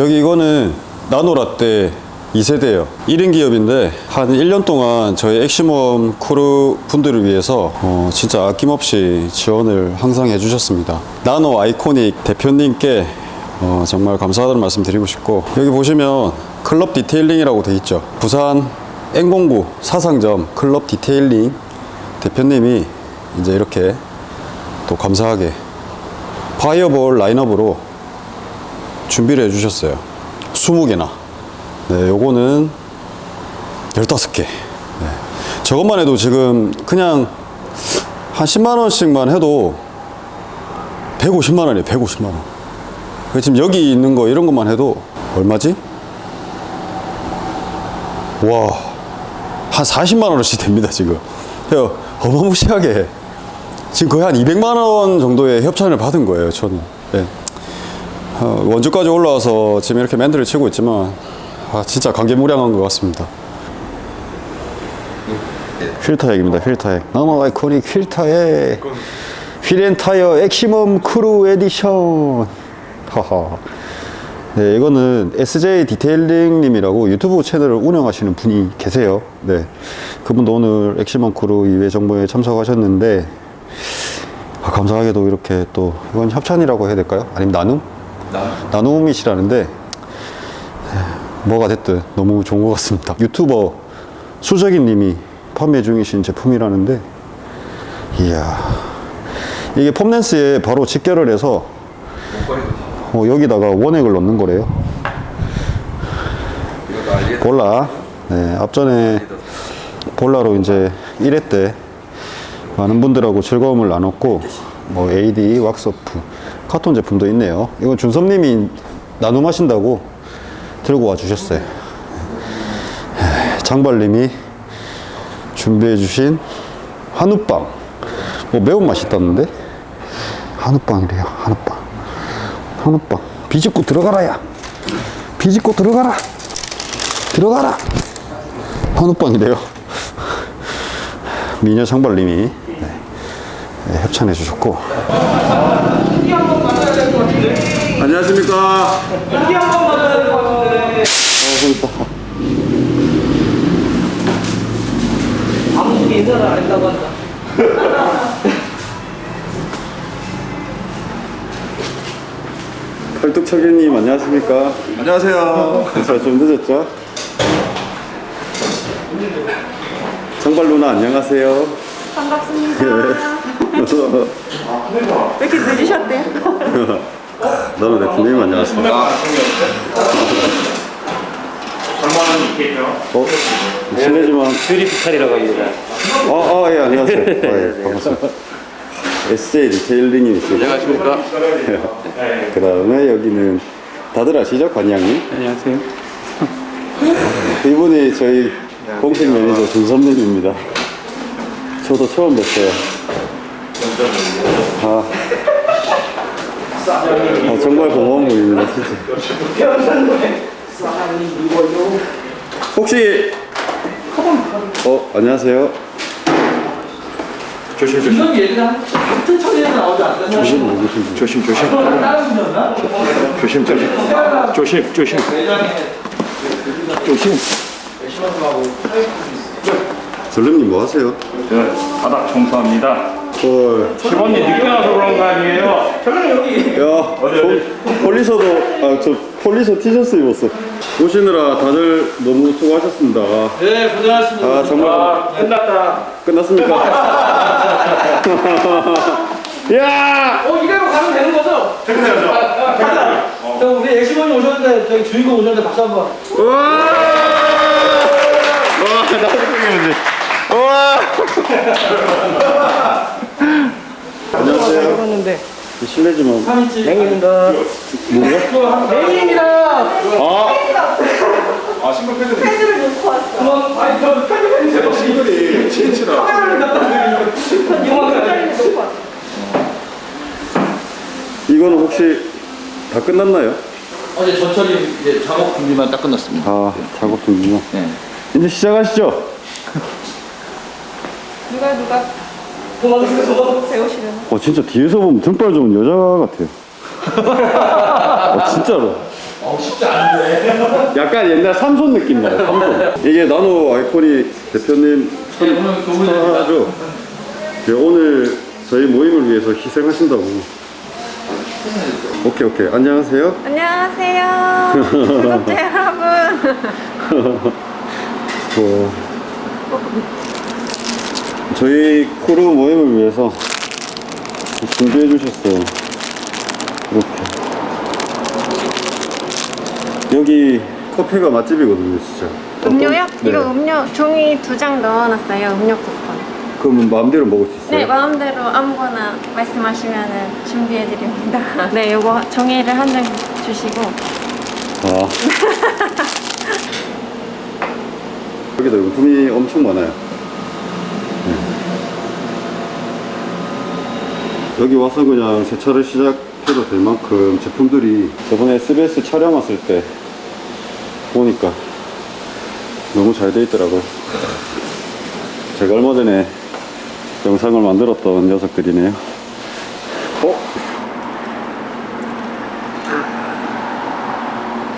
여기 이거는 나노라떼 2세대예요. 1인 기업인데 한 1년 동안 저희 엑시멈 크루 분들을 위해서 어, 진짜 아낌없이 지원을 항상 해주셨습니다. 나노 아이코닉 대표님께 어, 정말 감사하다는 말씀 드리고 싶고 여기 보시면 클럽 디테일링이라고 돼 있죠. 부산 N공구 사상점 클럽 디테일링 대표님이 이제 이렇게 또 감사하게 파이어볼 라인업으로 준비를 해주셨어요 20개나 네 요거는 15개 네. 저것만 해도 지금 그냥 한 10만원씩만 해도 150만원이에요 150만원 지금 여기 있는 거 이런 것만 해도 얼마지? 와, 한 40만 원어치 됩니다 지금. 어마무시하게 지금 거의 한 200만 원 정도의 협찬을 받은 거예요 저는. 예. 어, 원주까지 올라와서 지금 이렇게 멘트를 치고 있지만 아, 진짜 감개무량한 것 같습니다. 휠타액입니다 휠타액 Nano Iconic 휠타액 wheel and tire 엑시멈 크루 에디션 하하 네, 이거는 SJ Detailing 님이라고 유튜브 채널을 운영하시는 분이 계세요. 네, 그분도 오늘 엑시멈 크루 2회 정모에 참석하셨는데 아, 감사하게도 이렇게 또 이건 협찬이라고 해야 될까요? 아니면 나눔? 나눔이시라는데 네, 뭐가 됐든 너무 좋은 것 같습니다. 유튜버 수정이님이 판매 중이신 제품이라는데 이야 이게 foam lance에 바로 직결을 해서 어, 여기다가 원액을 넣는 거래요. 볼라. 네, 앞전에 볼라로 이제 1회 때 많은 분들하고 즐거움을 나눴고, 뭐 AD, 왁스오프, 카톤 제품도 있네요. 이건 준섭님이 나눔하신다고 들고 와 주셨어요. 네, 장발님이 준비해 주신 한우빵. 뭐 매운맛이 있다는데? 한우빵이래요, 한우빵. 한우빵 비집고 들어가라 야 비집고 들어가라 들어가라 한우빵이래요 미녀 장발님이 협찬해 주셨고 안녕하십니까 여기 한번 맞아야 될 것 같은데. 아무도 인사를 안 했다고 한다. 팔뚝차기님 안녕하십니까 안녕하세요. 잘좀 늦었죠 장발 누나 안녕하세요 반갑습니다. 왜 이렇게 늦으셨대요? 나는 대표님 안녕하십니까 어? 실례지만 뷰리피칼이라고 합니다. 아, 아, 예, 안녕하세요. 아, 예, 반갑습니다. SJ 리테일링님 있으시죠? 안녕하십니까. 그 다음에 여기는 다들 아시죠? 관양님? 안녕하세요. 이분이 저희 공식 매니저 준선님입니다. 저도 처음 뵀어요. 아, 아, 정말 고마운 분입니다, 진짜. 혹시, 어, 안녕하세요. 조심 조심 같은 천에서 나오지 않나? 조심, 누구신지. 조심 조심 다른 분이었나? 조심 조심 조심 조심 조심. 전렘님 뭐 하세요? 저 바닥 청소합니다. 헐. 직원이 늦게 와서 그런 거 아니에요? 저는 여기 야, 폴- 폴리서도, 아, 저 폴리서 티셔츠 입었어. 오시느라 다들 너무 수고하셨습니다. 네 고생하셨습니다. 아, 정말 아, 끝났다. 끝났습니까? 야! 어 이대로 가면 되는 거죠? 퇴근해야죠. 가자. 저 우리 엑시먼이 오셨는데 저희 주인공 오셨는데 박수 한 번. 우와! 와, 나도 끊기는지. 우와! 안녕하세요. 그러는데 실례지만. 맹입니다. 뭐야? 맹입니다. 아! 아 신발 팬들 팬들을 놓고 왔어. 그만 아니 저 편집해주세요. 친구들이 친친아. 카메라를 갖다 드리고 이만큼. 팬들을 놓고 왔어. 이거는 혹시 다 끝났나요? 어제 전철이 이제 작업 준비만 딱 끝났습니다. 아, 작업 중이구나. 네. 이제 시작하시죠. 누가 누가 배우시려나? 어, 진짜 뒤에서 보면 등발 좋은 여자 같아요. 어, 진짜로. 어, 쉽지 않은데. 약간 옛날 삼손 느낌 나요. 삼손. 이게 나노 아이코닉 대표님 천, 네. 천하죠. 네, 오늘 저희 모임을 위해서 희생하신다고. 오케이 오케이 안녕하세요. 안녕하세요. 구독자 여러분. 뭐 저희 크루 모임을 위해서 준비해 주셨어요. 이렇게 여기 커피가 맛집이거든요, 진짜. 음료요? 네. 이거 음료 종이 두 장 넣어놨어요. 음료 쿠폰. 그러면 마음대로 먹을 수 있어요? 네, 마음대로 아무거나 말씀하시면 준비해 드립니다. 네, 요거 종이를 한 장 주시고. 아. 여기도 용품이 엄청 많아요. 여기 와서 그냥 세차를 시작해도 될 만큼 제품들이 저번에 SBS 촬영 왔을 때 보니까 너무 잘 돼 있더라고요. 제가 얼마 전에 영상을 만들었던 녀석들이네요. 어?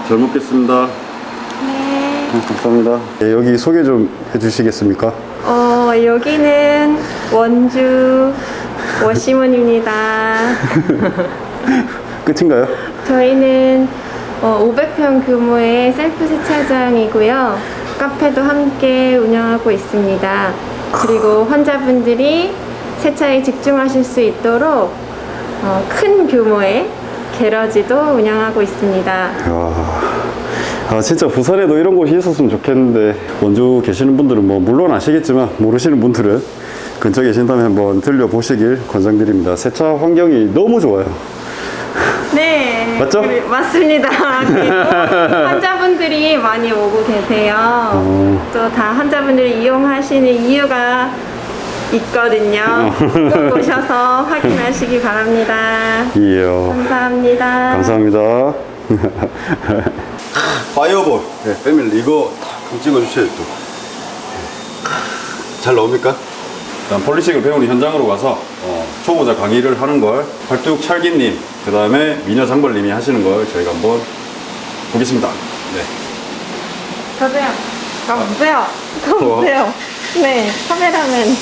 잘 먹겠습니다. 네. 네, 감사합니다. 네, 여기 소개 좀 해주시겠습니까? 어, 여기는 원주 워시문입니다. 끝인가요? 저희는 어, 500평 규모의 셀프 세차장이고요. 카페도 함께 운영하고 있습니다. 그리고 환자분들이 세차에 집중하실 수 있도록 어, 큰 규모의 게러지도 운영하고 있습니다. 아 진짜 부산에도 이런 곳이 있었으면 좋겠는데 원주 계시는 분들은 뭐 물론 아시겠지만 모르시는 분들은 근처에 계신다면 한번 들려보시길 권장드립니다. 세차 환경이 너무 좋아요. 네. 맞죠? 그리- 맞습니다. 그리고 환자분들이 많이 오고 계세요. 어. 또다 환자분들이 이용하시는 이유가 있거든요. 꼭 오셔서 확인하시기 바랍니다. 이요. 감사합니다. 감사합니다. 파이어볼. 네, 패밀리 이거 탁 찍어주셔야 또. 잘 나옵니까? 일단 폴리식을 배우는 현장으로 가서 어, 초보자 강의를 하는 걸 활뚝 찰기님, 그 다음에 미녀 장벌님이 하시는 걸 저희가 한번 보겠습니다. 네. 가세요. 가보세요. 가보세요. 네, 카메라맨.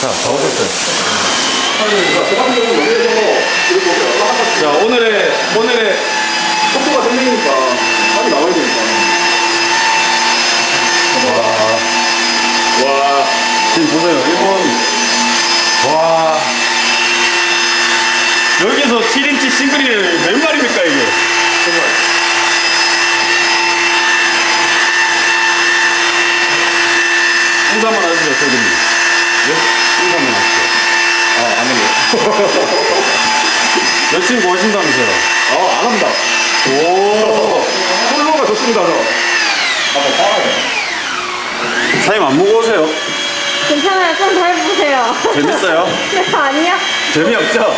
자, 다 오셨어요. 자, 오늘의, 오늘의 속도가 생기니까 빨리 나와야 되니까. 와, 지금 보세요. 일본. 와. 여기서 7인치 싱글이 몇 마리입니까, 이게? 인사 한번 하시죠, 저기님. 네? 인사 한번 하시죠. 아, 안 해요. 여친 구하신다면서요? 아, 안 합니다. 오. 폴로가 좋습니다, 저. 사장님 안 무거우세요? 괜찮아요. 좀 더 해보세요. 재밌어요? 네, 아니요. 재미없죠?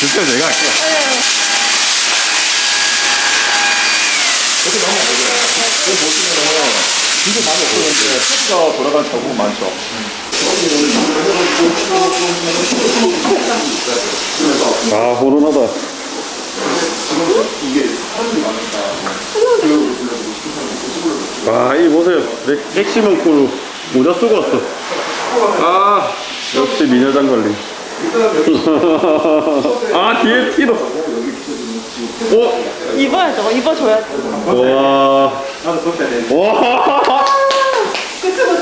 진짜 제가 할게요. 진짜 많이 없었는데, 패스가 돌아간 경우 많죠. 아, 호론하다. 아, 이 보세요. 맥, 엑시멈 크루 모자 쓰고 왔어. 아, 역시 미녀 장관님. 아, 뒤에 티도. 어? 입어야죠. 입어줘야죠. 와. 와.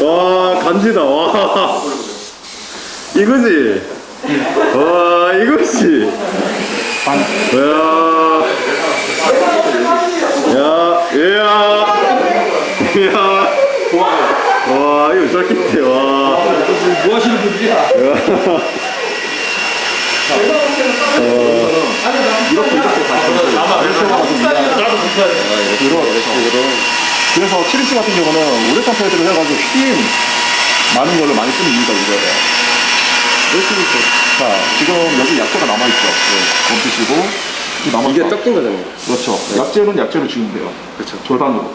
와, 간지다. 와. 이거지? 와, 이거지? 야. 야, 야. 야. 와, 이거 자켓이, 와. 뭐 하시는 분들이야? 그래서 7인치 같은 경우는 우레탄 패드를 해가지고 휘임 많은 걸로 많이 쓰는 이유가 이거예요. 이렇게 자, 지금 여기 약재가 남아있죠. 네, 멈추시고. 이 남아있죠. 이게 닦인 거잖아요. 그렇죠. 약재는 약재로 지우면 돼요. 그렇죠. 절반으로.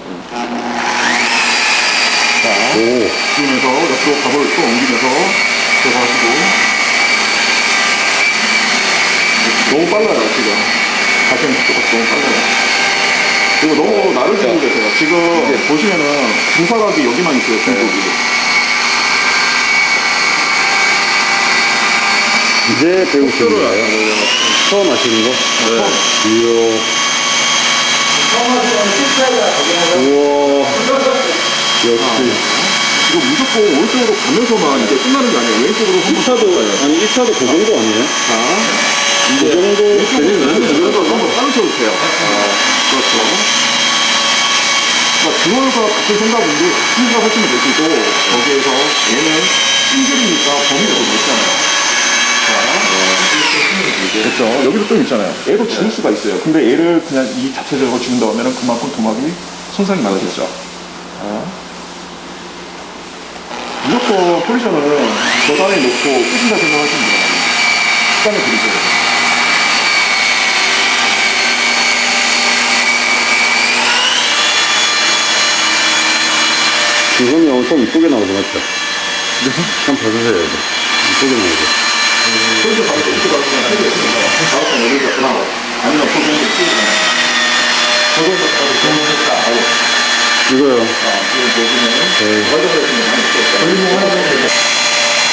자, 지으면서 옆으로 갑을 또 옮기면서 들어가시고 너무 빨라요 지금 발전 속도가 너무 빨라요 그리고 너무 나를 지고 계세요 지금 이제 보시면은 중사각이 여기만 있어요 중국이 이제 배우시는 거예요? 처음 하시는 거? 네. 이야. 우와. 역시. 이거 무조건 오른쪽으로 가면서만 이제 끝나는 게 아니에요. 왼쪽으로 한번 1차도, 아니, 1차도 그 정도 아니에요? 자그 정도 되면 그 정도 한번 따르셔도 돼요. 그렇죠. 그러니까 듀얼과 같은 생각인데 싱글가 하시면 되시고 거기에서 얘는 싱글이니까 범위가 더 넓잖아요. 자, 됐죠. 여기도 좀 있잖아요. 얘도 지울 수가 있어요. 근데 얘를 그냥 이 자체적으로 지운다 하면 그만큼 도막이 손상이 많겠죠. 자. 무조건 포지션은 저단에 놓고 끝인다 생각하시면 돼요. 시간을 드리세요. 지금이 엄청 이쁘게 나오죠, 맞죠? 한번 봐주세요, 이거. 이쁘게 나오죠. 포지션 바로 이렇게 가시면 해도 있습니다 다음번 예를 들어 아니면 포지션을 쓰시잖아요. 저거에서 바로 정리했다. 이거 이 썼어요.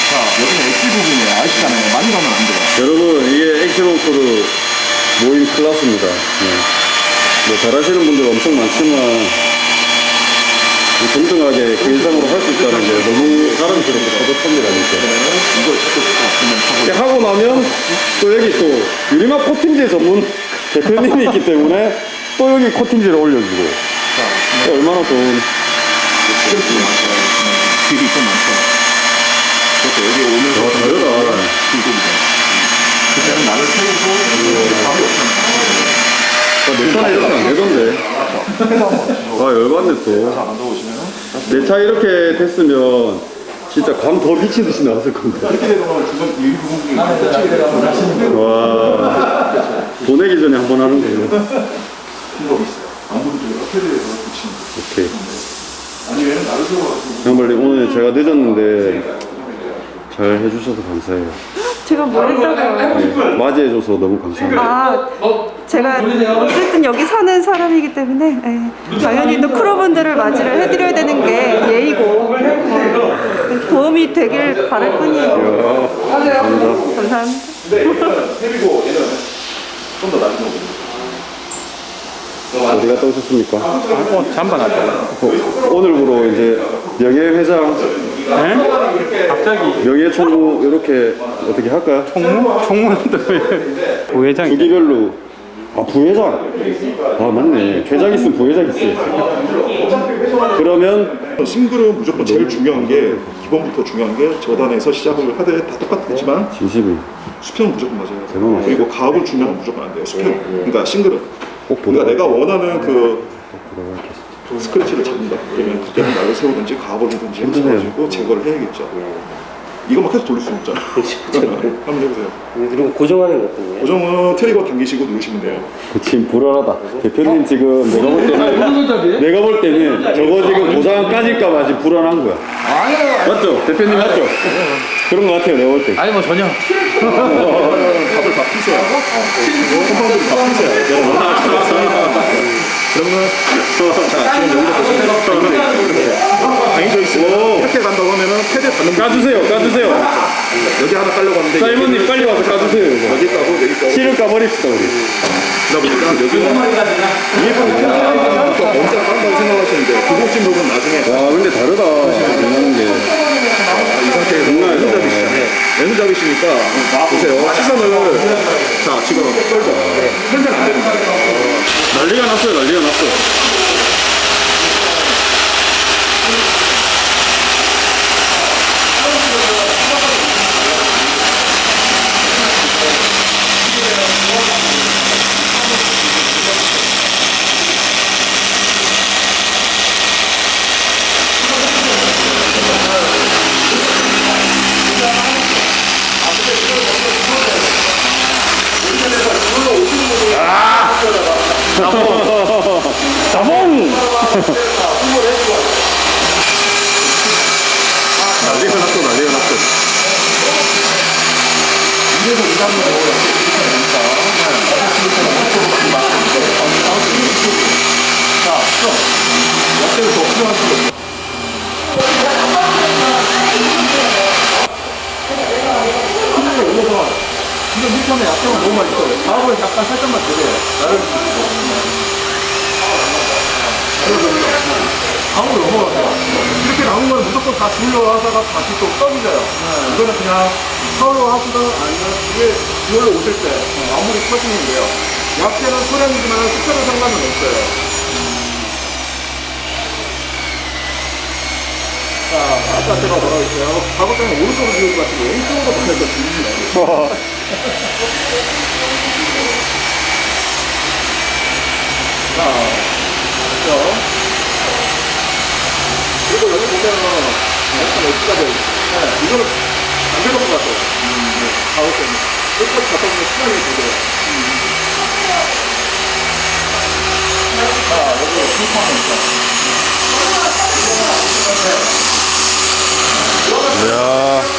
자, 여기는 부분이에요. 아시잖아요. 많이 가면 안 돼요. 여러분, 이게 액션워크로 모임 클래스입니다. 네. 뭐, 잘하시는 분들 엄청 많지만, 이 동등하게 그 이상으로 할 수 있다는 게 너무 사람스럽고 뿌듯합니다, 진짜. 하고 이렇게 하고 나면 또 여기 또 유리막 코팅제 전문 대표님이 있기 때문에 또 여기 코팅제를 올려주고 자, 얼마나 좋은 스트레스 많죠. 길이 좀 많죠. 그렇죠. 여기 오면서 와, 다르다. 길고이죠 그때는 나를 세우고 답이 없잖아요. 내 차는 이렇게 안 되던데 아 열받네 또 내 차 이렇게 됐으면 진짜 감더 미친 듯이 나왔을 겁니다 이렇게 되면 주변 이 부분이 꽂히게 되면 와 보내기 전에 한 번 하는 거예요 방법이 있어요. 거. 오케이 아니면 나를 세워가지고 정말 오늘 제가 늦었는데 잘 해주셔서 감사해요 제가 뭘 했다고요? 네, 맞이해줘서 너무 감사합니다 아, 제가 어쨌든 여기 사는 사람이기 때문에 예, 당연히 또 크루분들을 맞이를 해드려야 되는 게 예의고 어, 도움이 되길 바랄 뿐이에요. 감사합니다. 헤비고 얘는 좀더 낮은 거거든요. 어디 갔다 오셨습니까? 어, 잠깐 왔다. 어, 오늘부로 이제 명예회장 네? 갑자기 명예총무 이렇게 어떻게 할까요? 총무? 총무는 왜 부회장이 부기별로 아 부회장 아 맞네 회장 있으면 부회장 있어요 그러면 싱글은 무조건 제일 중요한 게 기본부터 중요한 게 저단에서 시작을 하되 다 똑같겠지만 진심이 수평은 무조건 맞아요. 그리고 가압을 주면 무조건 안 돼요. 수평. 그러니까 싱글은 그러니까 내가 원하는 그 스크래치를 잡는다. 그러면 그때는 나를 세우든지 힘드네요. 해가지고 제거를 해야겠죠. 이것만 계속 돌릴 수 없잖아. 한번 해보세요. 그리고 고정하는 것뿐이에요. 고정은 트리거 당기시고 누르시면 돼요. 그 지금 불안하다 대표님 지금 내가 볼 때는 내가 볼 때는 저거 지금 보상 까질까봐 지금 불안한 거야 맞죠? 대표님 맞죠? 그런 거 같아요 내가 볼때 아니 뭐 전혀 밥을 다 피세요. 컴파운드를 다 피세요. 그러면 자 지금 여기서 보시면 당겨져 있으면 이렇게 간다고 하면은 패드 부분 까주세요 까주세요. 여기 하나 깔려고 하는데 자 이모님 빨리 와서 까주세요 이거. 여기 까고 여기 까고. 실을 까버립시다 우리. 그러다 보니까 여기는 위에 부분 또 먼저 깐다고 생각하시는데 구곡진 부분 나중에 와 근데 다르다. 장난하는 게이 상태에서 아니다. 왼손잡이시잖아요. 왼손잡이시니까 보세요. 시선을 자 지금 떨죠 편전 안 되는 거예요 난리가 났어요 난리가 났어 자몽 처음에 너무 맛있어요. 다음은 약간 살짝만 드세요. 나를 다음으로 넘어가세요. 이렇게 남은 건 무조건 다 주려 하다가 다시 또 떠밀려요. 이거는 그냥 서로 하시든 아니면 이게 주얼로 오실 때 마무리 터지면 돼요. 약재는 소량이지만 숫자는 상관은 없어요. 자, 아까 제가 뭐라고 했어요? 작업장에 오른쪽으로 비울 것 같은데 왼쪽으로 보내서 비웁니다. 자, 그죠? 그리고 여기 보면 약간 엣지가 돼요. 네, 이거는 안될것 같아요. 음, 네, 작업장에. 끝까지 갔다 보면 시간이 되고요. 자, 여기 핑크하면 있죠. 이야.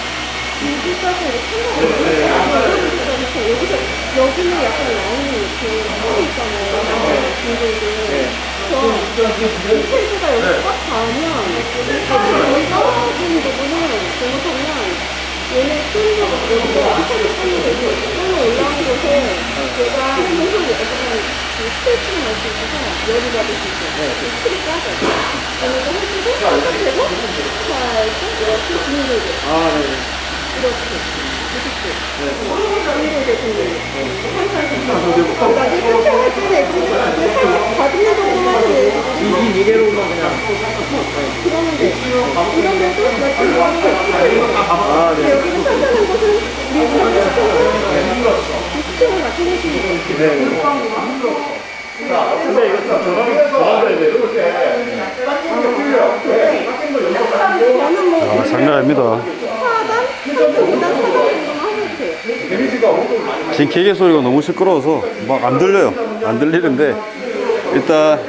여기는 약간 라인이 이렇게 서 있잖아요. 근데 이제 인테리어가 여기 꽉 닿으면 여기 떨어지는 부분은 잘못하면 얘네 끈도 여기가 앞에서 끈이 되고 끈이 올라온 곳에 얘가 계속 약간 그 스트레칭을 할수 있어서 열이 받을 수 있어요. 그 틀이 까져. 얘네가 해주고 되고 살짝 이렇게 주물르게 아, 네. 이렇게. 이렇게. 주물르게 주물르게. 항상 그러니까 이 상태할 때는 엑스는 살짝 받는 정도만 해도 이, 이 이대로만 그냥. 그러면 돼. 이런 데도 몇분 하는 거 아, 네. 아, 장난 아닙니다. 지금 기계 소리가 너무 시끄러워서 막 안 들려요. 안 들리는데 일단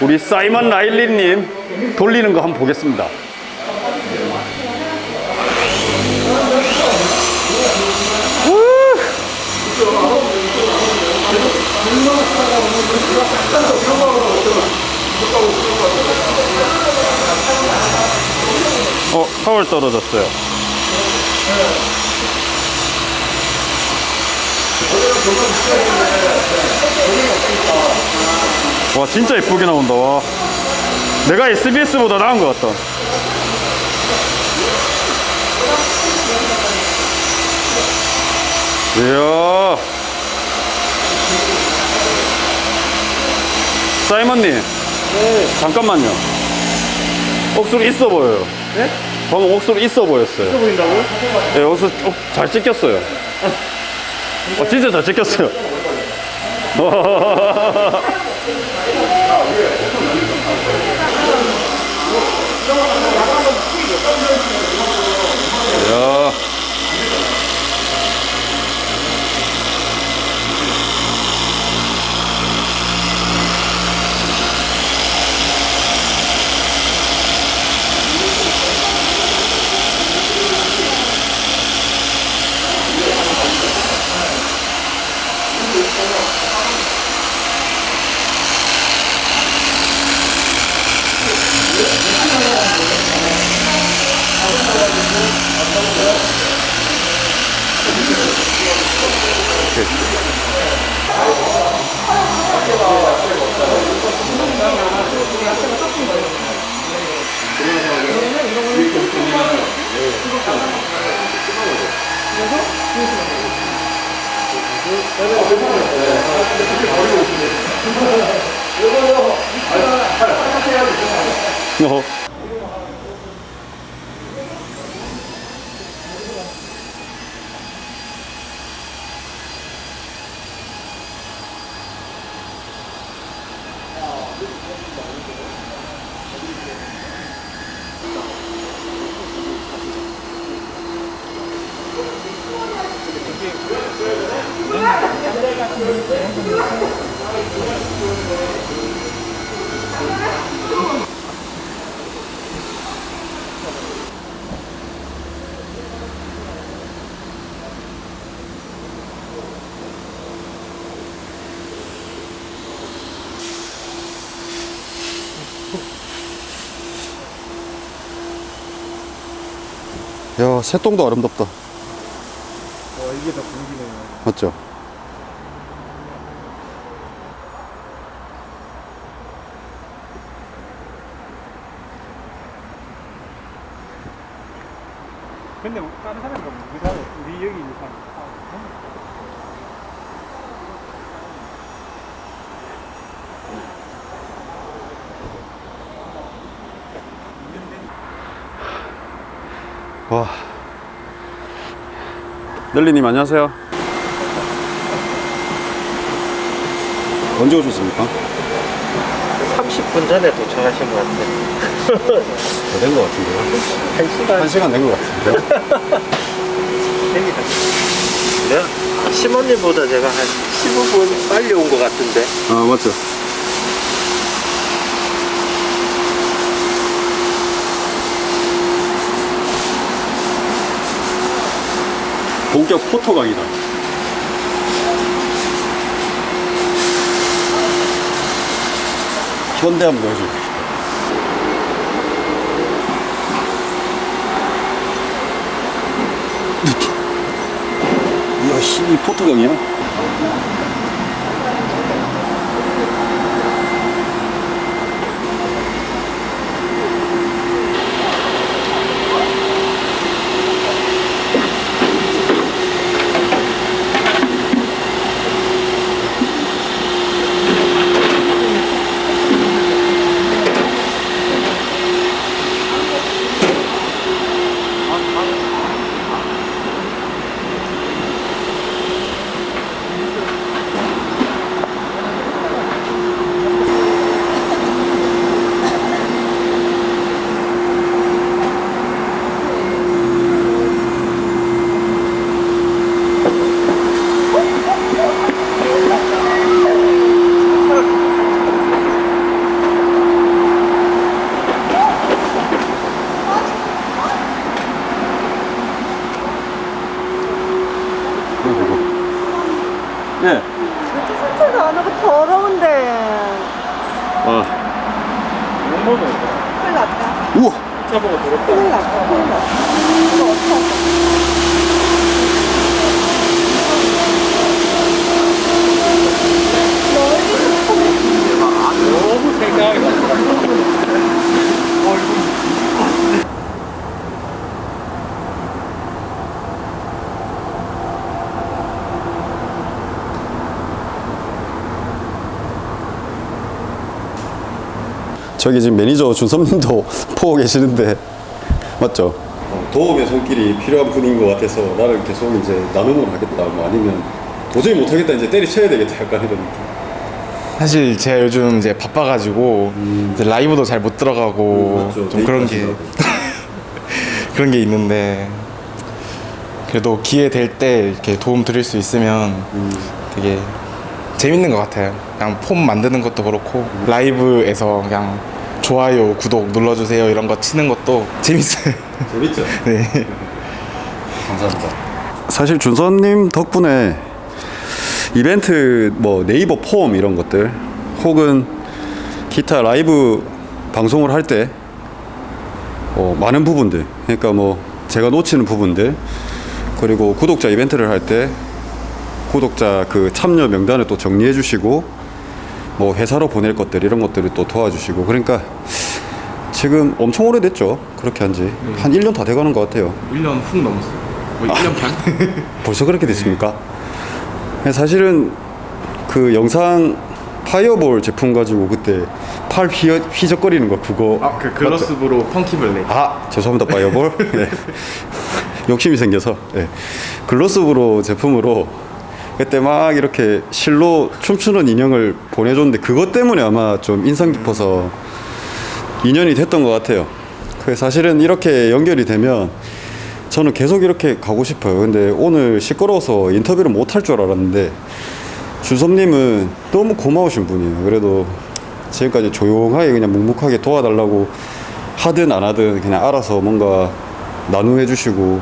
우리 사이먼 라일리님 돌리는 거 한번 보겠습니다. 어, 파월 떨어졌어요. 와 진짜 예쁘게 나온다 와. 내가 SBS보다 나은 것 같다. 이야. 사이먼님. 잠깐만요. 억수로 있어 보여요. 네? 방금 억수로 있어 보였어요 보인다고요? 네, 억수 어, 잘 찍혔어요 어, 진짜 잘 찍혔어요 야. 어. 야, 새똥도 아름답다. 와, 이게 다 분기네요. 맞죠? 근데 뭐 다른 사람이 뭐 우리 사람 우리 여기 있는 사람 와. 넬리님 안녕하세요. 언제 오셨습니까? 30분 전에 도착하신 것 같아요. 된것 같은데요. 한 시간 한 시간 된 것 같은데요. 네? 시모님보다 제가 한 15분 빨리 온 것 같은데. 아 맞죠. 본격 포토 강의다. 현대 한번 보여줄게. 이야, 씨, 이 포토 강이야? 예. 세차도 안 하고 더러운데. 와. 큰일 났다. 우와. 큰일 났다. 큰일 났다. 이거 어떡하지? 너무 생각이 나. 저기 지금 매니저 준섭님도 보고 계시는데 맞죠? 도움의 손길이 필요한 분인 것 같아서 나를 계속 이제 나눔을 하겠다 뭐 아니면 도저히 못하겠다 이제 때리쳐야 되겠다 약간 이런 느낌 사실 제가 요즘 이제 바빠가지고 이제 라이브도 잘 못 들어가고 음. 좀 그런 게. 그런 게 있는데 그래도 기회 될 때 이렇게 도움 드릴 수 있으면 음. 되게 재밌는 것 같아요. 그냥 폼 만드는 것도 그렇고 라이브에서 그냥 좋아요, 구독 눌러주세요 이런 거 치는 것도 재밌어요. 재밌죠? 네. 감사합니다 사실 준섭님 덕분에 이벤트 뭐 네이버 폼 이런 것들 혹은 기타 라이브 방송을 할때 어, 많은 부분들 그러니까 뭐 제가 놓치는 부분들 그리고 구독자 이벤트를 할 때 구독자 그 참여 명단을 또 정리해 주시고 뭐 회사로 보낼 것들 이런 것들을 또 도와주시고 그러니까 지금 엄청 오래됐죠 그렇게 한지 한 1년 다 돼가는 것 같아요 1년 훅 넘었어요. 뭐 1년 반? 벌써 그렇게 됐습니까? 사실은 그 영상 Fireball 제품 가지고 그때 팔 휘, 휘적거리는 거 그거 아, 그 Glossbro Funky Black. 아 죄송합니다 Fireball 네. 욕심이 생겨서 네. 글로스브로 제품으로 그때 막 이렇게 실로 춤추는 인형을 보내줬는데 그것 때문에 아마 좀 인상 깊어서 인연이 됐던 것 같아요. 그 사실은 이렇게 연결이 되면 저는 계속 이렇게 가고 싶어요. 근데 오늘 시끄러워서 인터뷰를 못 할 줄 알았는데 준섭님은 너무 고마우신 분이에요. 그래도 지금까지 조용하게 그냥 묵묵하게 도와달라고 하든 안 하든 그냥 알아서 뭔가 나눔해 주시고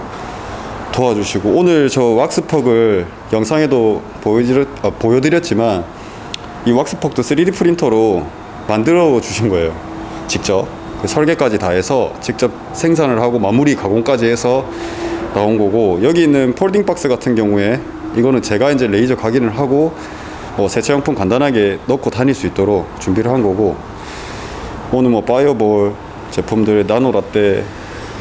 도와주시고 오늘 저 왁스퍽을 영상에도 보여드렸, 아, 보여드렸지만 이 왁스퍽도 3D 프린터로 만들어 주신 거예요. 직접. 그 설계까지 다 해서 직접 생산을 하고 마무리 가공까지 해서 나온 거고 여기 있는 폴딩 박스 같은 경우에 이거는 제가 이제 레이저 각인을 하고 뭐 세차용품 간단하게 넣고 다닐 수 있도록 준비를 한 거고 오늘 뭐 Fireball 제품들 Nano Latte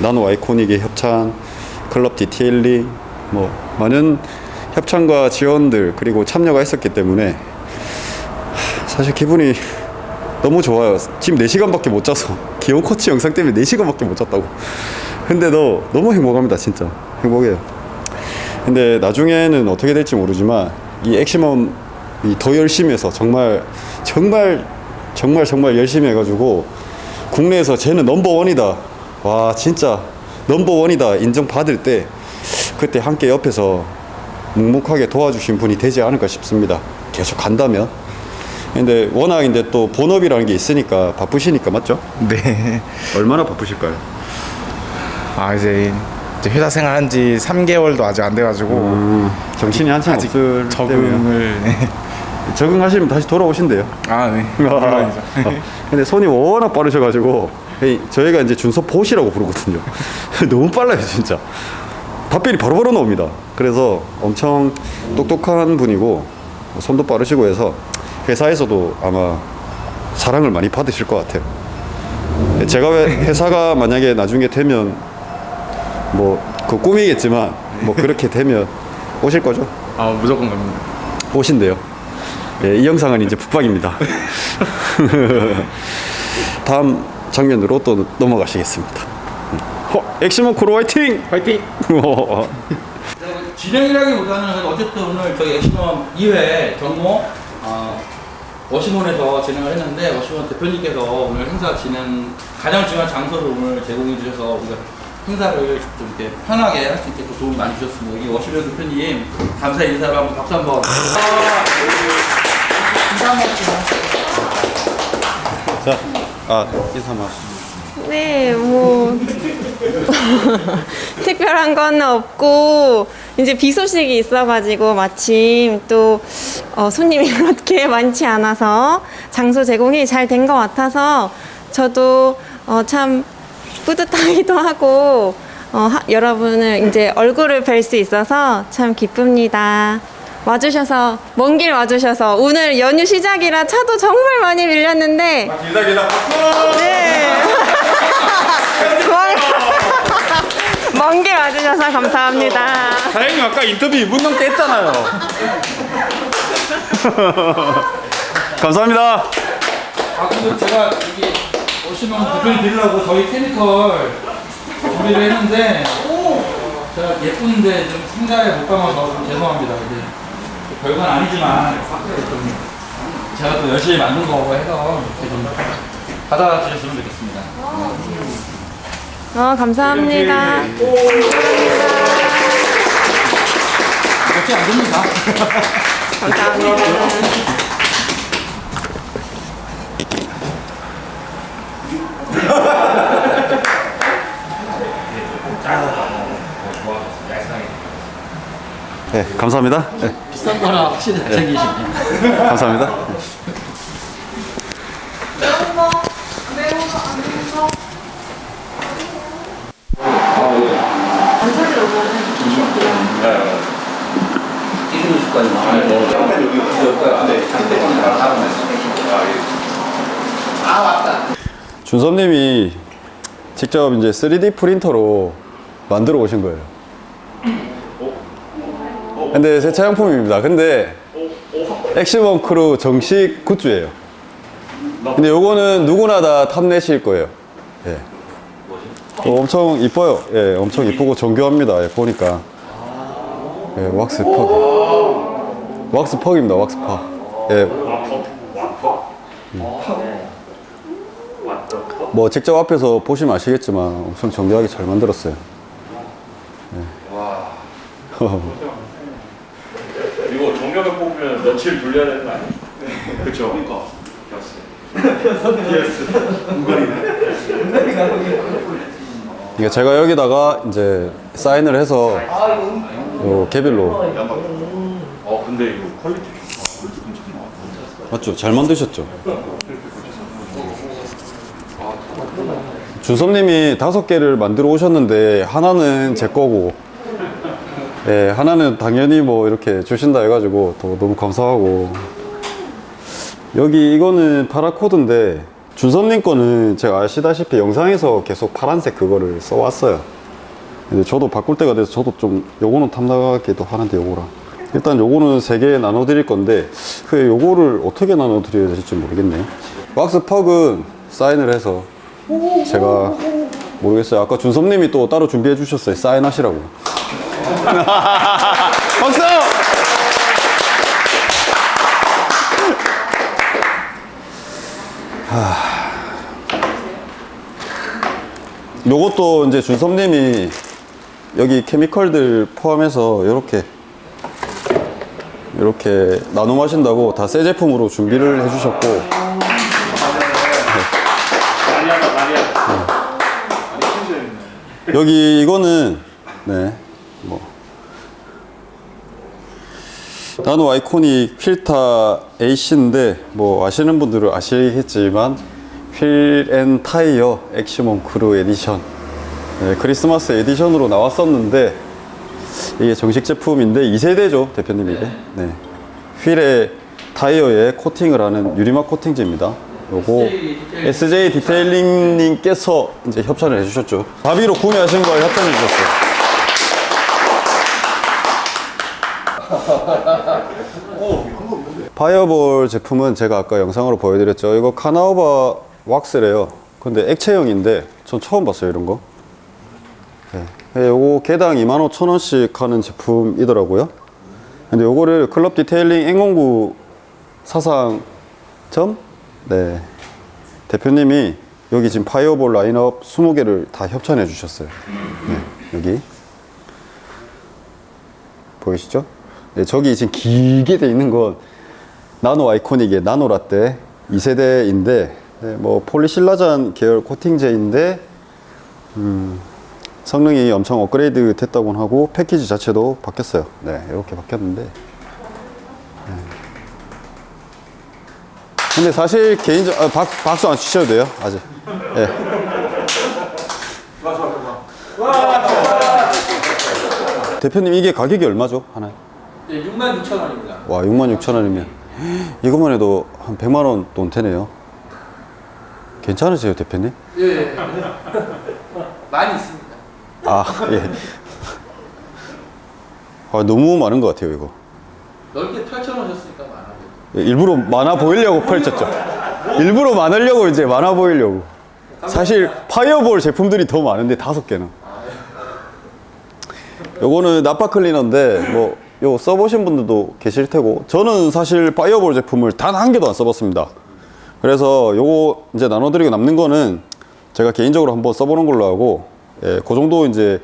Nano Iconic의 협찬 Club Detailing 뭐 많은 협찬과 지원들 그리고 참여가 있었기 때문에 하, 사실 기분이 너무 좋아요. 지금 4시간밖에 못 자서 기온 코치 영상 때문에 4시간밖에 못 잤다고. 근데도 너무 행복합니다 진짜. 행복해요. 근데 나중에는 어떻게 될지 모르지만 이 엑시멈이 더 열심히 해서 정말 정말 정말 정말 열심히 해가지고 국내에서 쟤는 넘버원이다. 와 진짜 넘버원이다 인정받을 때 그때 함께 옆에서 묵묵하게 도와주신 분이 되지 않을까 싶습니다 계속 간다면 근데 워낙 이제 또 본업이라는 게 있으니까 바쁘시니까 맞죠? 네. 얼마나 바쁘실까요? 아 이제, 이제 회사 생활한 지 3개월도 아직 안 돼가지고 음, 정신이 한참 아직 없을 적응을 네. 적응하시면 다시 돌아오신대요 아 네. 물론이죠. 근데 손이 워낙 빠르셔가지고 저희가 이제 준서 보시라고 부르거든요. 너무 빨라요 진짜. 답변이 바로바로 나옵니다. 그래서 엄청 똑똑한 분이고 손도 빠르시고 해서 회사에서도 아마 사랑을 많이 받으실 것 같아요. 제가 왜 회사가 만약에 나중에 되면 뭐 그 꿈이겠지만 뭐 그렇게 되면 오실 거죠? 아 무조건 갑니다. 오신대요. 예, 이 영상은 이제 북방입니다. 다음 장면으로 또 넘어가시겠습니다. 어, 엑시멈 크루 화이팅! 화이팅! 진행이라기보다는 어쨌든 오늘 저희 엑시멈 2회 정모 어, 워시몬에서 진행을 했는데 워시몬 대표님께서 오늘 행사 진행 가장 중요한 장소를 오늘 제공해 주셔서 우리가 행사를 좀 이렇게 편하게 할 수 있게 또 도움이 많이 주셨습니다. 여기 워시몬 대표님 감사 인사로 한번 박수 한번. 해주세요. 자, 아, 인사만. 네, 뭐 특별한 건 없고 이제 비 소식이 있어가지고 마침 또 어, 손님이 그렇게 많지 않아서 장소 제공이 잘 된 것 같아서 저도 어, 참 뿌듯하기도 하고 어, 하- 여러분을 이제 얼굴을 뵐 수 있어서 참 기쁩니다. 와주셔서 먼 길 와주셔서 오늘 연휴 시작이라 차도 정말 많이 밀렸는데 네. 먼길 와주셔서 감사합니다. 사장님 아까 인터뷰 2분 넘게 했잖아요. 감사합니다. 아 근데 제가 여기 오시면 대표님 드리려고 저희 케미컬 준비를 했는데 제가 예쁜데 좀 상자에 못 담아서 좀 죄송합니다. 이제 별건 아니지만 좀 제가 또 열심히 만든 거고 해서 이렇게 좀 받아주셨으면 좋겠습니다. 어, 감사합니다. 그렇지 않습니다. 감사합니다. 네, 감사합니다. 네, 비싼 거라 확실히 잘생기시네. 감사합니다. 습관이 많아요. 준섭님이 직접 이제 3D 프린터로 만들어 오신 거예요. 근데 세차용품입니다. 근데 엑시멈 크루 정식 굿즈예요. 근데 요거는 누구나 다 탐내실 거예요. 예. 어, 엄청 이뻐요. 예, 엄청 이쁘고 정교합니다. 예, 보니까. 예, 왁스 퍽. 왁스 퍽입니다. 왁스 퍽. 예. 뭐 직접 앞에서 보시면 아시겠지만 엄청 정교하게 잘 만들었어요. 네. 며칠 돌려야 되는 거 아니야? 그쵸? 그러니까. 이게 제가 여기다가 이제 사인을 해서 요 개별로 어 근데 이거 quality 맞죠? 잘 만드셨죠? 준섭님이 다섯 개를 만들어 오셨는데 하나는 제 거고 예, 하나는 당연히 뭐 이렇게 주신다 해가지고 또 너무 감사하고. 여기 이거는 paracord인데 준섭님 거는 제가 아시다시피 영상에서 계속 파란색 그거를 써왔어요. 근데 저도 바꿀 때가 돼서 저도 좀 요거는 탐나기도 하는데 요거랑. 일단 요거는 세개 나눠 드릴 건데 그 요거를 어떻게 나눠 드려야 될지 모르겠네요 왁스 퍽은 사인을 해서 제가 모르겠어요. 아까 준섭님이 또 따로 준비해 주셨어요. 사인하시라고 박수! 요것도 이제 준섭님이 여기 케미컬들 포함해서 이렇게 이렇게 나눔 하신다고 다 새 제품으로 준비를 해주셨고 네. 여기 이거는 네 뭐. 나노 아이코닉 필타 AC인데 뭐 아시는 분들은 아시겠지만 wheel and tire 엑시멈 크루 에디션 네, 크리스마스 edition으로 나왔었는데 이게 정식 제품인데 2세대죠 대표님 이게. 네. 휠에 타이어에 코팅을 하는 유리막 코팅제입니다. 요거 SJ Detailing 님께서 이제 협찬을 해주셨죠. 자비로 구매하신 걸 협찬해 주셨어요 Fireball 제품은 제가 아까 영상으로 보여드렸죠. 이거 carnauba 왁스래요. 근데 액체형인데 전 처음 봤어요 이런 거. 네, 요거 개당 25,000원씩 하는 제품이더라고요. 근데 요거를 Club Detailing N09 사상점? 네. 대표님이 여기 지금 Fireball lineup 20개를 다 협찬해 주셨어요. 네, 여기. 보이시죠? 네, 저기 지금 길게 돼 있는 건 나노 아이코닉의 나노 라떼 2세대인데 네, 뭐 폴리실라잔 계열 코팅제인데 음, 성능이 엄청 업그레이드 됐다고 하고 패키지 자체도 바뀌었어요. 네, 이렇게 바뀌었는데. 네. 근데 사실 개인적 아, 박, 박수 안 치셔도 돼요. 아직. 예. 대표님 이게 가격이 얼마죠? 하나에? 네, 6만 6천 원입니다. 와 6만 6천 원이면 이것만 해도 한 100만 원 돈 되네요 괜찮으세요 대표님? 예. 많이 있습니다. 아 예. 아, 너무 많은 것 같아요 이거 넓게 펼쳐놓으셨으니까 많아 보여요. 예, 일부러 많아 보이려고 펼쳤죠 일부러 많으려고 이제 많아 보이려고 사실 파이어볼 제품들이 더 많은데 다섯 개는 요거는 나파 클리너인데 뭐 요 써보신 분들도 계실 테고 저는 사실 파이어볼 제품을 단 한 개도 안 써봤습니다. 그래서 요거 이제 나눠드리고 남는 거는 제가 개인적으로 한번 써보는 걸로 하고 예, 그 정도 이제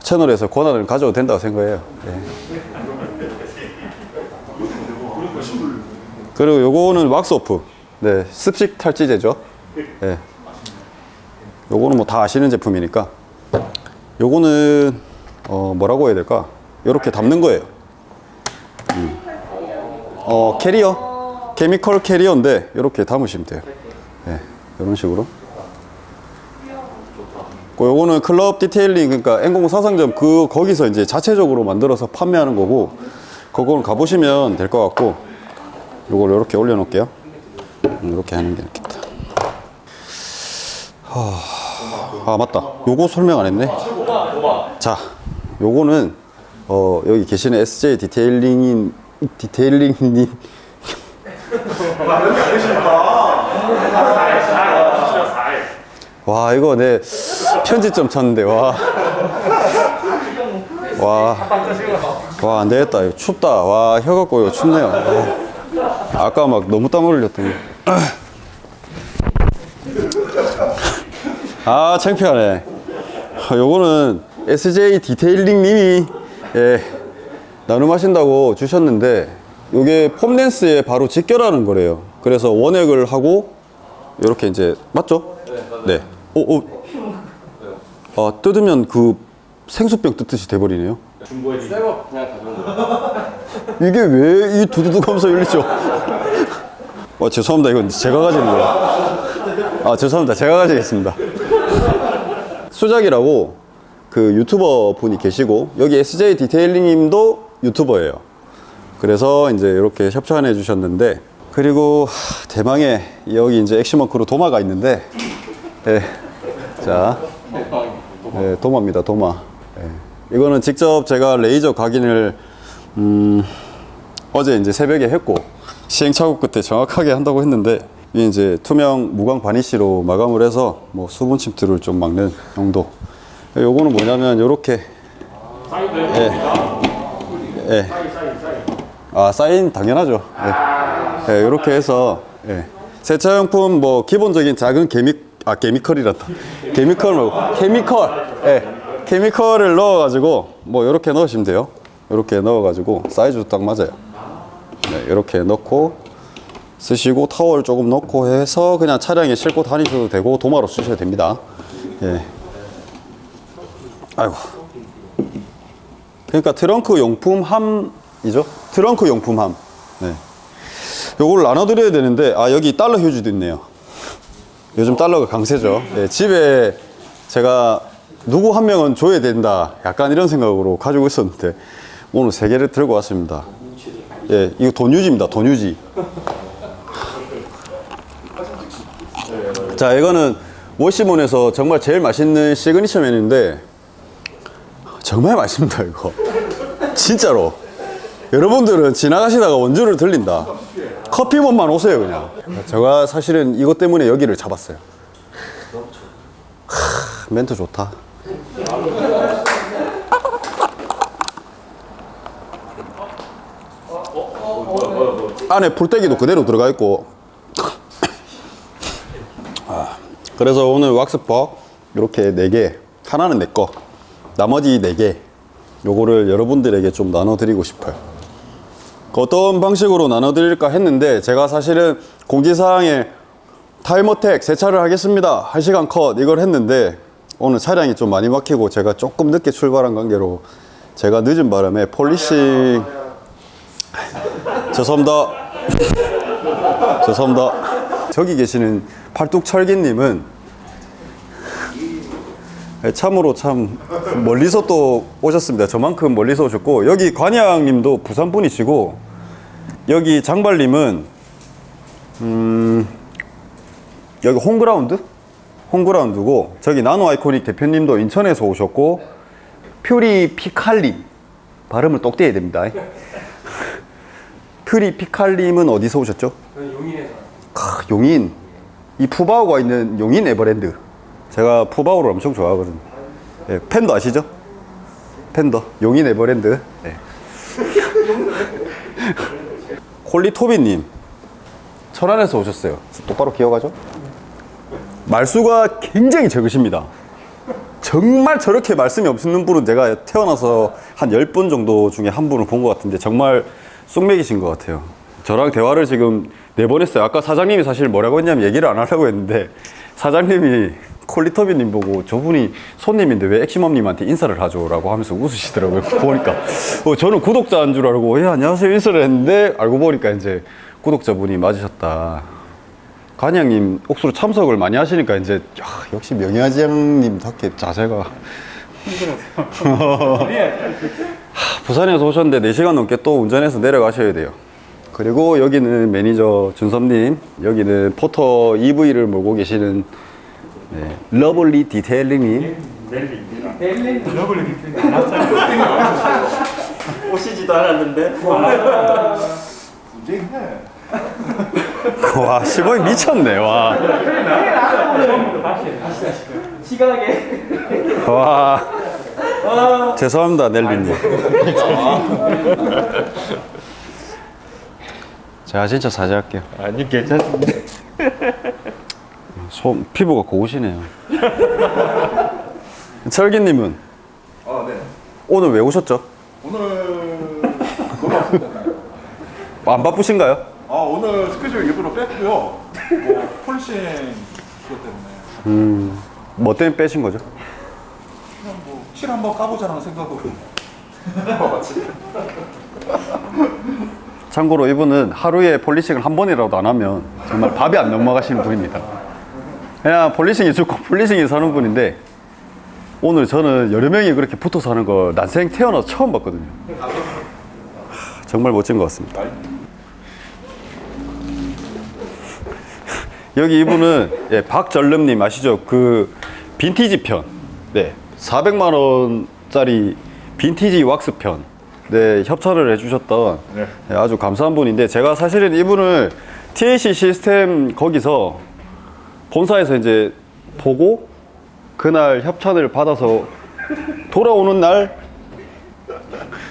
채널에서 권한을 가져도 된다고 생각해요. 예. 그리고 요거는 왁스오프. 네 습식 탈지제죠. 예. 요거는 뭐 다 아시는 제품이니까. 요거는 어 뭐라고 해야 될까 요렇게 담는 거예요. 음. 어 캐리어? chemical 캐리어인데 요렇게 담으시면 돼요. 예, 이런 식으로. 그 요거는 Club Detailing 그러니까 N09 사상점 그 거기서 이제 자체적으로 만들어서 판매하는 거고 그걸 가보시면 될 것 같고 요걸 이렇게 올려 놓을게요. 이렇게 하는 게 낫겠다. 하... 아 맞다. 요거 설명 안 했네. 자 요거는 어 여기 계시는 SJ 디테일링인 디테일링님 와 이거 내 편집점 쳤는데 와. 와. 와, 안 되겠다. 이거 춥다. 와, 혀가 꼬여. 춥네요. 와. 아까 막 너무 땀 흘렸더니. 아, 창피하네. 아, 요거는 SJ 디테일링 님이, 예, 나눔하신다고 주셨는데, 요게 foam lance에 바로 직결하는 거래요. 그래서 원액을 하고, 요렇게 이제, 맞죠? 네. 오, 오. 아, 뜯으면 그 생수병 뜯듯이 돼버리네요. 이게 왜 이 두두둑 하면서 열리죠? 아, 죄송합니다. 이건 제가 가지는 거예요. 아, 죄송합니다. 제가 가지겠습니다. 수작이라고 그 유튜버 분이 계시고 여기 SJ 디테일링 님도 유튜버예요. 그래서 이제 이렇게 협찬해 주셨는데 그리고 하, 대망의 여기 이제 액시멈 크루 도마가 있는데 예. 자 예, 도마입니다 도마 예. 이거는 직접 제가 레이저 각인을 음, 어제 이제 새벽에 했고 시행착오 끝에 정확하게 한다고 했는데 이제 투명 무광 바니쉬로 마감을 해서 뭐 수분 침투를 좀 막는 정도 요거는 뭐냐면 요렇게 예. 예. 아 사인 당연하죠 예. 예, 요렇게 해서 예. 세차용품 뭐 기본적인 작은 케미 아 케미컬이란다 케미컬 말고 케미컬 예. 케미컬을 넣어 가지고 뭐 요렇게 넣으시면 돼요 요렇게 넣어 가지고 사이즈도 딱 맞아요 네, 이렇게 넣고 쓰시고 타월 조금 넣고 해서 그냥 차량에 싣고 다니셔도 되고 도마로 쓰셔도 됩니다. 예. 아이고. 그러니까 트렁크 용품 함이죠. 트렁크 용품 함. 네. 요걸 나눠드려야 되는데 아 여기 달러 휴지도 있네요. 요즘 달러가 강세죠. 예, 집에 제가 누구 한 명은 줘야 된다. 약간 이런 생각으로 가지고 있었는데 오늘 세 개를 들고 왔습니다. 예, 이거 돈 유지입니다. 돈 유지. 자, 이거는 워시몬에서 정말 제일 맛있는 시그니처 메뉴인데 정말 맛있습니다, 이거. 진짜로. 여러분들은 지나가시다가 원주를 들린다. 커피몬만 오세요, 그냥. 제가 사실은 이것 때문에 여기를 잡았어요. 하, 멘트 좋다. 안에 풀떼기도 그대로 들어가 있고 아, 그래서 오늘 왁스퍼 이렇게 4개 하나는 내거 나머지 4개 요거를 여러분들에게 좀 나눠드리고 싶어요 그 어떤 방식으로 나눠드릴까 했는데 제가 사실은 공지사항에 타이머택 세차를 하겠습니다 1시간 컷 이걸 했는데 오늘 차량이 좀 많이 막히고 제가 조금 늦게 출발한 관계로 제가 늦은 바람에 폴리싱 죄송합니다. 죄송합니다. 저기 계시는 팔뚝철기님은 참으로 참 멀리서 또 오셨습니다. 저만큼 멀리서 오셨고 여기 관양님도 부산 분이시고 여기 장발님은 음 여기 홈그라운드 홈그라운드고 저기 나노 아이코닉 대표님도 인천에서 오셨고 퓨리 피칼님 발음을 똑 떼야 됩니다. 퓨리 피칼님은 어디서 오셨죠? 용인에서. 용인. 이 푸바오가 있는 용인 에버랜드. 제가 푸바오를 엄청 좋아하거든요. 예, 팬더 아시죠? 팬더. 용인 에버랜드. 예. 콜리토비님. 천안에서 오셨어요. 똑바로 기억하죠? 말수가 굉장히 적으십니다. 정말 저렇게 말씀이 없는 분은 제가 태어나서 한 10분 정도 중에 한 분을 본 것 같은데 정말 쑥맥이신 것 같아요. 저랑 대화를 지금 네 번 했어요. 아까 사장님이 사실 뭐라고 했냐면 얘기를 안 하려고 했는데 사장님이 콜리터비님 보고 저분이 손님인데 왜 액시멈님한테 인사를 하죠? 라고 하면서 웃으시더라고요. 보니까. 어, 저는 구독자인 줄 알고, 예, 안녕하세요. 인사를 했는데 알고 보니까 이제 구독자분이 맞으셨다. 관양님 옥수로 참석을 많이 하시니까 이제 야, 역시 명예하지양님답게 자세가 하, 부산에서 오셨는데 4시간 넘게 또 운전해서 내려가셔야 돼요 그리고 여기는 매니저 준섭님 여기는 포터 EV를 몰고 계시는 네, 러블리 디테일링님 오시지도 않았는데 와 시범이 미쳤네 와 시각에 와. 죄송합니다, 넬리님. 제가 진짜 사죄할게요. 아니 괜찮습니다 손, 피부가 고우시네요. 철기님은 아, 네. 오늘 왜 오셨죠? 오늘 왔습니다. 안 바쁘신가요? 아, 오늘 스케줄 일부러 뺐고요. 뭐, polishing 그것 때문에. 뭐 때문에 빼신 거죠? 그냥 뭐, 실 한번 까보자는 생각으로. 참고로 이분은 하루에 polishing을 한 번이라도 안 하면 정말 밥이 안 넘어가시는 분입니다. 그냥 polishing이 좋고 polishing이 사는 분인데 오늘 저는 여러 명이 그렇게 붙어 사는 거 난생 태어나서 처음 봤거든요. 하, 정말 멋진 것 같습니다. 여기 이분은 예, 박전름님 아시죠? 그 빈티지 편, 네, 400만 원짜리 빈티지 왁스 편, 네 협찬을 해주셨던 예, 아주 감사한 분인데 제가 사실은 이분을 TAC 시스템 거기서 본사에서 이제 보고 그날 협찬을 받아서 돌아오는 날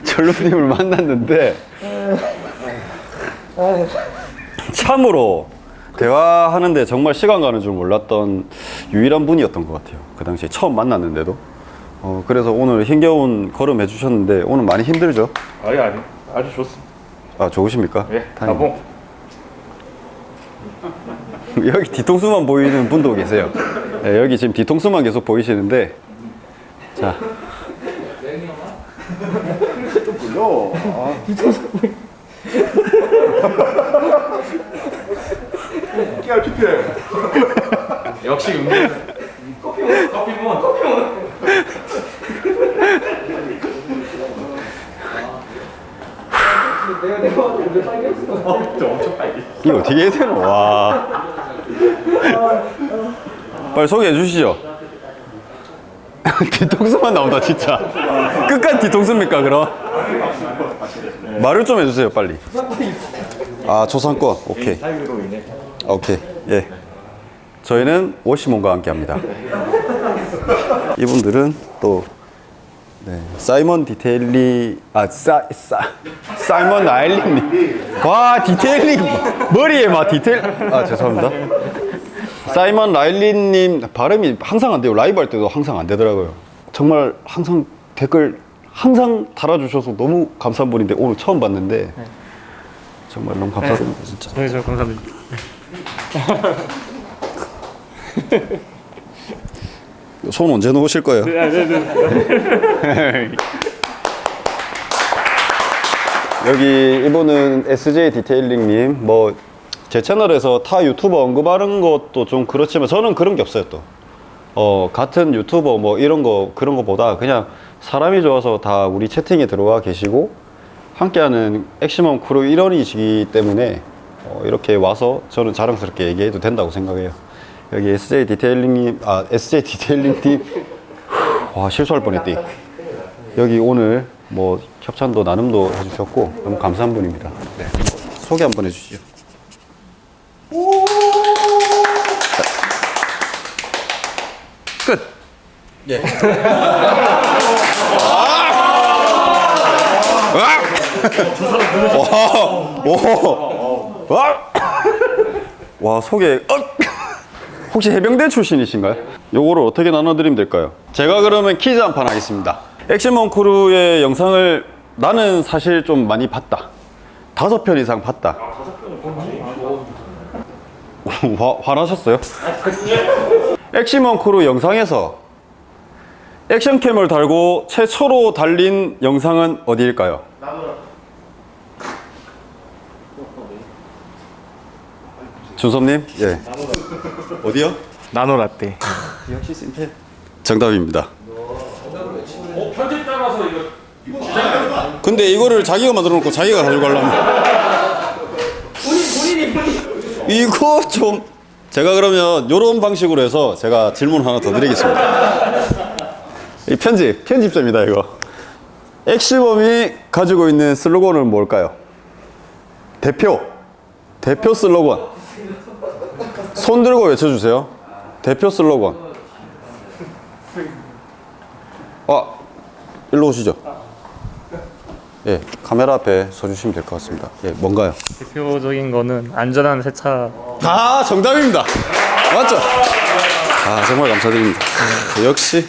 전lum님을 만났는데 참으로 대화하는데 정말 시간 가는 줄 몰랐던 유일한 분이었던 것 같아요. 그 당시에 처음 만났는데도. 어, 그래서 오늘 힘겨운 걸음 해주셨는데 오늘 많이 힘들죠? 아니 아니 아주 좋습니다. 아 좋으십니까? 예, 다행이네요. 나봉. 여기 뒤통수만 보이는 분도 계세요. 네, 여기 지금 뒤통수만 계속 보이시는데 자. 깨알. 역시 음료. 커피 먹 커피 먹 커피 먹. 이거 어떻게 해야 되노? 와 빨리 소개해 주시죠. 뒤통수만 나온다 진짜. 끝까지 뒤통수입니까 그럼? 말을 좀 해주세요 빨리. 아 초상권 오케이. 오케이 예. 저희는 워시몬과 함께 합니다. 이분들은 또 네, 사이먼 디테일리 아 사, 사, 사이먼 라일리님 와 디테일리 머리에 막 디테일 아 죄송합니다. 사이먼 라일리님 발음이 항상 안 돼요. 라이브 할 때도 항상 안 되더라고요. 정말 항상 댓글 항상 달아주셔서 너무 감사한 분인데 오늘 처음 봤는데 정말 너무 감사드립니다 진짜. 네, 저 감사합니다. 손 언제 놓으실 거예요? 네, 네, 네. 여기 이분은 SJ 디테일링님 뭐 제 채널에서 타 유튜버 언급하는 것도 좀 그렇지만 저는 그런 게 없어요 또. 어 같은 유튜버 뭐 이런 거 그런 거보다 그냥 사람이 좋아서 다 우리 채팅에 들어와 계시고 함께하는 액시멈 크루 일원이시기 때문에 어, 이렇게 와서 저는 자랑스럽게 얘기해도 된다고 생각해요. 여기 SJ 디테일링님 아 SJ 디테일링 팀 와 실수할 뻔했다. 여기 오늘 뭐 협찬도 나눔도 해주셨고 너무 감사한 분입니다. 네. 소개 한번 해주시죠. 끝. 예. 와, 오, 와, 와 소개. 어? 혹시 해병대 출신이신가요? 요거를 어떻게 나눠드리면 될까요? 제가 그러면 퀴즈 한 판 하겠습니다. 액션먼 크루의 영상을 나는 사실 좀 많이 봤다. 다섯 편 이상 봤다. 화, 화나셨어요? 액시멈 크루 영상에서 action cam을 달고 최초로 달린 영상은 어디일까요? 준섭님? 예. 어디요? 나노라떼. 역시 심플. 정답입니다. 어, 편집 따라서 이거 근데 이거를 자기가 만들어 놓고 자기가 가지고 가려면 이거 좀 제가 그러면 이런 방식으로 해서 제가 질문 하나 더 드리겠습니다 이 편집 편집점이다 이거 엑시범이 가지고 있는 슬로건은 뭘까요? 대표 대표 슬로건 손 들고 외쳐주세요 대표 슬로건 아 일로 오시죠 예, 카메라 앞에 서주시면 될 것 같습니다. 예, 뭔가요? 대표적인 거는 안전한 세차. 아, 정답입니다. 맞죠? 아, 정말 감사드립니다. 역시.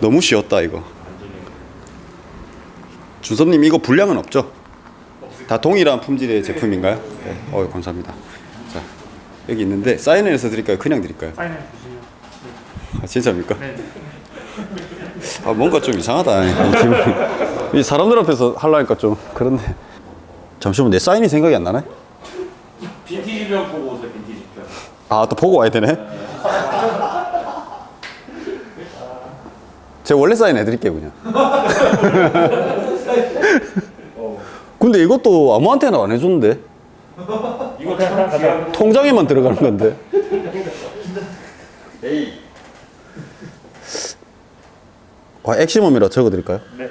너무 쉬웠다, 이거. 준섭님, 이거 분량은 없죠? 다 동일한 품질의 제품인가요? 네. 어 감사합니다. 자, 여기 있는데, 사인을 해서 드릴까요? 그냥 드릴까요? 사인해 주시면. 아, 진짜입니까? 네. 아 뭔가 좀 이상하다 이 사람들 앞에서 하려니까 좀 그런데 잠시만 내 사인이 생각이 안 나네 빈티지 병 보고 아, 또 보고 와야 되네? 제가 원래 사인 해드릴게요, 그냥. 근데 이것도 아무한테나 안 해줬는데? 이거. 통장에만 들어가는 건데. 아, 액시멈이라 적어드릴까요? 네.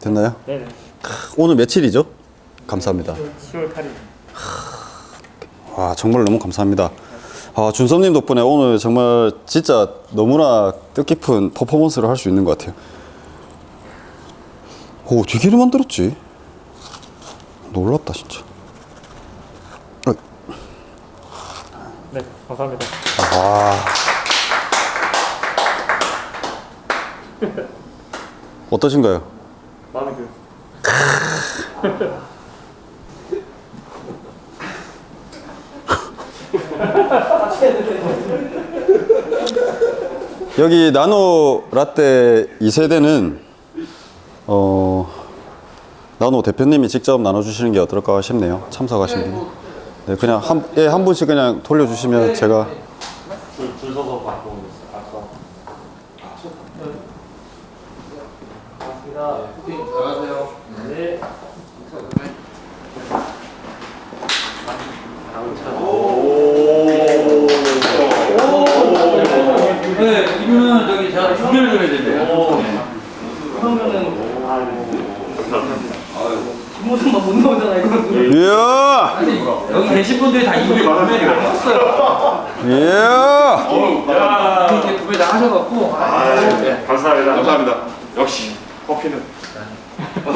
됐나요? 네네. 오늘 며칠이죠? 감사합니다. 10월 8일. 와 정말 너무 감사합니다. 아, 준섭님 덕분에 오늘 정말 진짜 너무나 뜻깊은 퍼포먼스를 할 수 있는 것 같아요. 오, 되게 만들었지? 놀랍다, 진짜. 어, 네, 감사합니다. 어떠신가요? 마음에 들어요. 여기 나노 라떼 2세대는 어 나노 대표님이 직접 나눠주시는 게 어떨까 싶네요. 참석하신 분이. 네, 그냥 한, 예, 한 분씩 그냥 돌려주시면 제가 네, 이거는 두 개를 드려야 된대요. 이야! 아니, 여기 계신 분들이 다 이분이 구매를 했어요. 이야! 이렇게 구매 다 하셔갖고. 네. 감사합니다. 감사합니다. 역시 커피는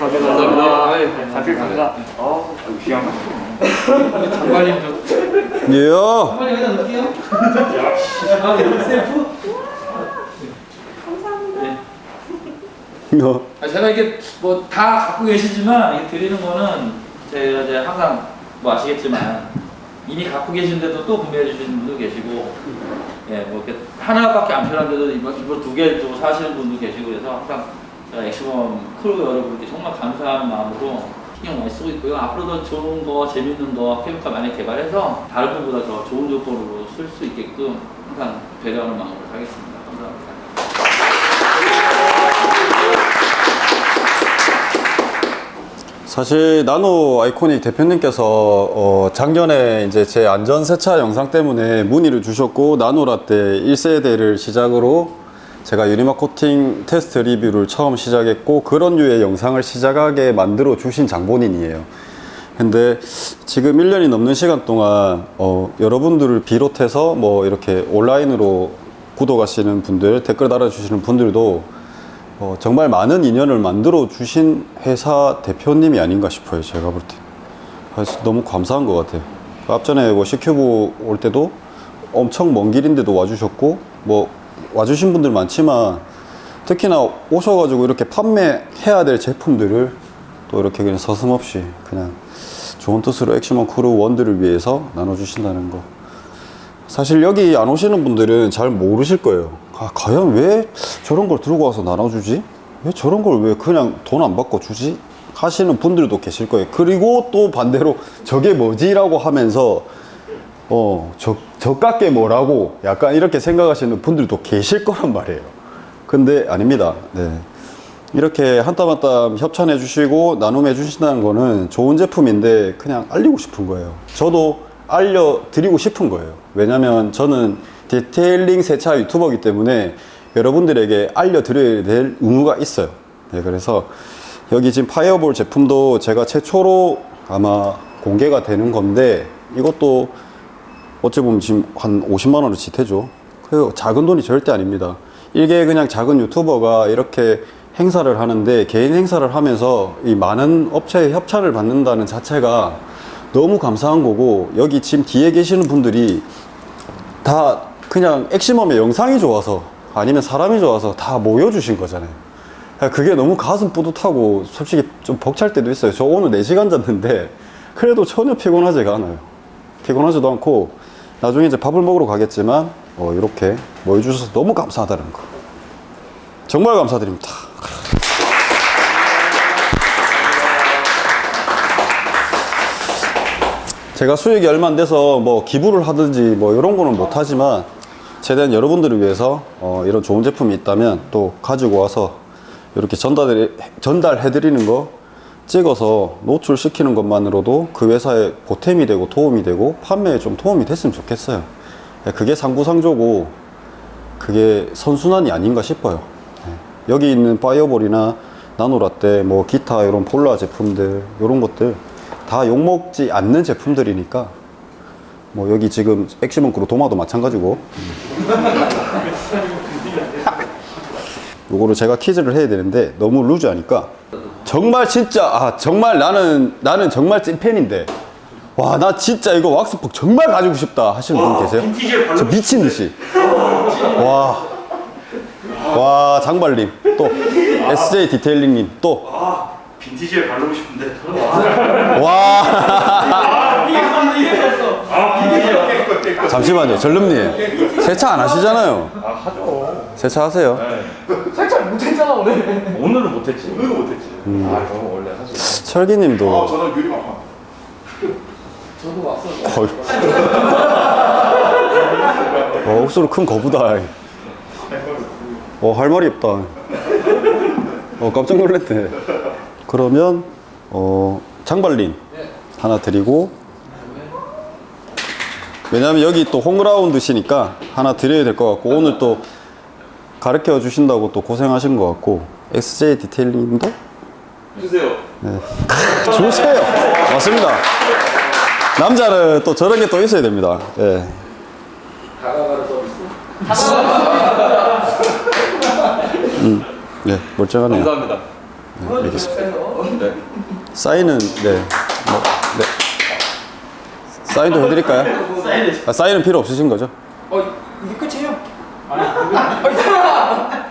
감사합니다. 아이, 감사합니다. 어, 귀한 거. 장관님 좀. 이야! 장관님 여기다 넣을게요. 아, 여기 셀프? 이야. 아, 제가 이게 뭐 다 갖고 계시지만 드리는 거는 제가 이제 항상 뭐 아시겠지만 이미 갖고 계신데도 또 구매해 주시는 분도 계시고 예, 뭐 이렇게 하나밖에 안 필요한데도 이번 이번 두 개도 사시는 분도 계시고 그래서 항상 액시멈 크루 여러분께 정말 감사하는 마음으로 신경 많이 쓰고 있고요. 앞으로도 좋은 거, 재밌는 거, chemical 많이 개발해서 다른 분보다 더 좋은 조건으로 쓸 수 있게끔 항상 배려하는 마음으로 하겠습니다. 감사합니다. 사실 나노 아이코닉 대표님께서 어, 작년에 이제 제 안전 세차 영상 때문에 문의를 주셨고 나노라떼 1세대를 시작으로 제가 유리막 코팅 테스트 리뷰를 처음 시작했고 그런 류의 영상을 시작하게 만들어 주신 장본인이에요. 근데 지금 1년이 넘는 시간 동안 어, 여러분들을 비롯해서 뭐 이렇게 온라인으로 구독하시는 분들, 댓글 달아주시는 분들도 어, 정말 많은 인연을 만들어 주신 회사 대표님이 아닌가 싶어요. 제가 볼 때. 그래서 너무 감사한 것 같아요. 그 앞전에 뭐 C큐브 올 때도 엄청 먼 길인데도 와주셨고, 뭐 와주신 분들 많지만 특히나 오셔가지고 이렇게 판매해야 될 제품들을 또 이렇게 그냥 서슴없이 그냥 좋은 뜻으로 액시멈 크루 원들을 위해서 나눠주신다는 거. 사실 여기 안 오시는 분들은 잘 모르실 거예요. 아, 과연 왜 저런 걸 들고 와서 나눠주지? 왜 저런 걸 왜 그냥 돈 안 받고 주지? 하시는 분들도 계실 거예요. 그리고 또 반대로 저게 뭐지 라고 하면서 어, 저, 저깎게 뭐라고 약간 이렇게 생각하시는 분들도 계실 거란 말이에요. 근데 아닙니다. 네. 이렇게 한 땀 한 땀 협찬해 주시고 나눔해 주신다는 거는 좋은 제품인데 그냥 알리고 싶은 거예요. 저도 알려드리고 싶은 거예요. 왜냐면 저는 detailing 세차 유튜버이기 때문에 여러분들에게 알려드려야 될 의무가 있어요. 네, 그래서 여기 지금 파이어볼 제품도 제가 최초로 아마 공개가 되는 건데 이것도 어찌 보면 지금 한 50만 원을 지태죠. 그 작은 돈이 절대 아닙니다. 이게 그냥 작은 유튜버가 이렇게 행사를 하는데 개인 행사를 하면서 이 많은 업체의 협찬을 받는다는 자체가 너무 감사한 거고 여기 지금 뒤에 계시는 분들이 다 그냥 액시멈의 영상이 좋아서 아니면 사람이 좋아서 다 모여주신 거잖아요. 그게 너무 가슴 뿌듯하고 솔직히 좀 벅찰 때도 있어요. 저 오늘 4시간 잤는데 그래도 전혀 피곤하지가 않아요. 피곤하지도 않고 나중에 이제 밥을 먹으러 가겠지만 어, 이렇게 모여주셔서 너무 감사하다는 거. 정말 감사드립니다. 제가 수익이 얼마 안 돼서 뭐 기부를 하든지 뭐 이런 거는 못 하지만 최대한 여러분들을 위해서 어, 이런 좋은 제품이 있다면 또 가지고 와서 이렇게 전달 전달해 드리는 거 찍어서 노출시키는 것만으로도 그 회사에 보탬이 되고 도움이 되고 판매에 좀 도움이 됐으면 좋겠어요. 그게 상부상조고 그게 선순환이 아닌가 싶어요. 네. 여기 있는 파이어볼이나 나노라떼, 뭐 기타 이런 폴라 제품들 이런 것들 다 욕먹지 않는 제품들이니까 뭐 여기 지금 액시먼크로 도마도 마찬가지고 요거를 제가 퀴즈를 해야 되는데 너무 루즈하니까 정말 진짜 아 정말 나는 나는 정말 찐팬인데. 와 나 진짜 이거 왁스폭 정말 가지고 싶다 하시는 분 계세요? 저 미친 듯이. 와, 와 장발님 또. SJ 디테일링님 또. 빈티지에 바르고 싶은데. 와. 잠시만요, 전름님. 세차 안 하시잖아요. 아 하죠. 세차 하세요. 오늘은 못했지. 오늘은 못했지 아 저는 원래 사실 철기님도. 저는 유리만 파. 거의. 어, 옥수로 큰 거부다. 어, 할 말이 없다. 어, 깜짝 놀랐네. 그러면, 어, 장발린 하나 드리고, 왜냐면 여기 또 홈그라운드시니까 하나 드려야 될 것 같고, 오늘 또 가르쳐 주신다고 또 고생하신 것 같고, XJ 디테일링도 주세요 주세요. 맞습니다. 남자는 또 저런 게 또 있어야 됩니다. 예. 음, 네, 멀쩡하네요. 감사합니다 네, 알겠습니다. 사인은 네, 뭐, 네. 사인도 해드릴까요? 아, 사인은 필요 없으신 거죠? 아,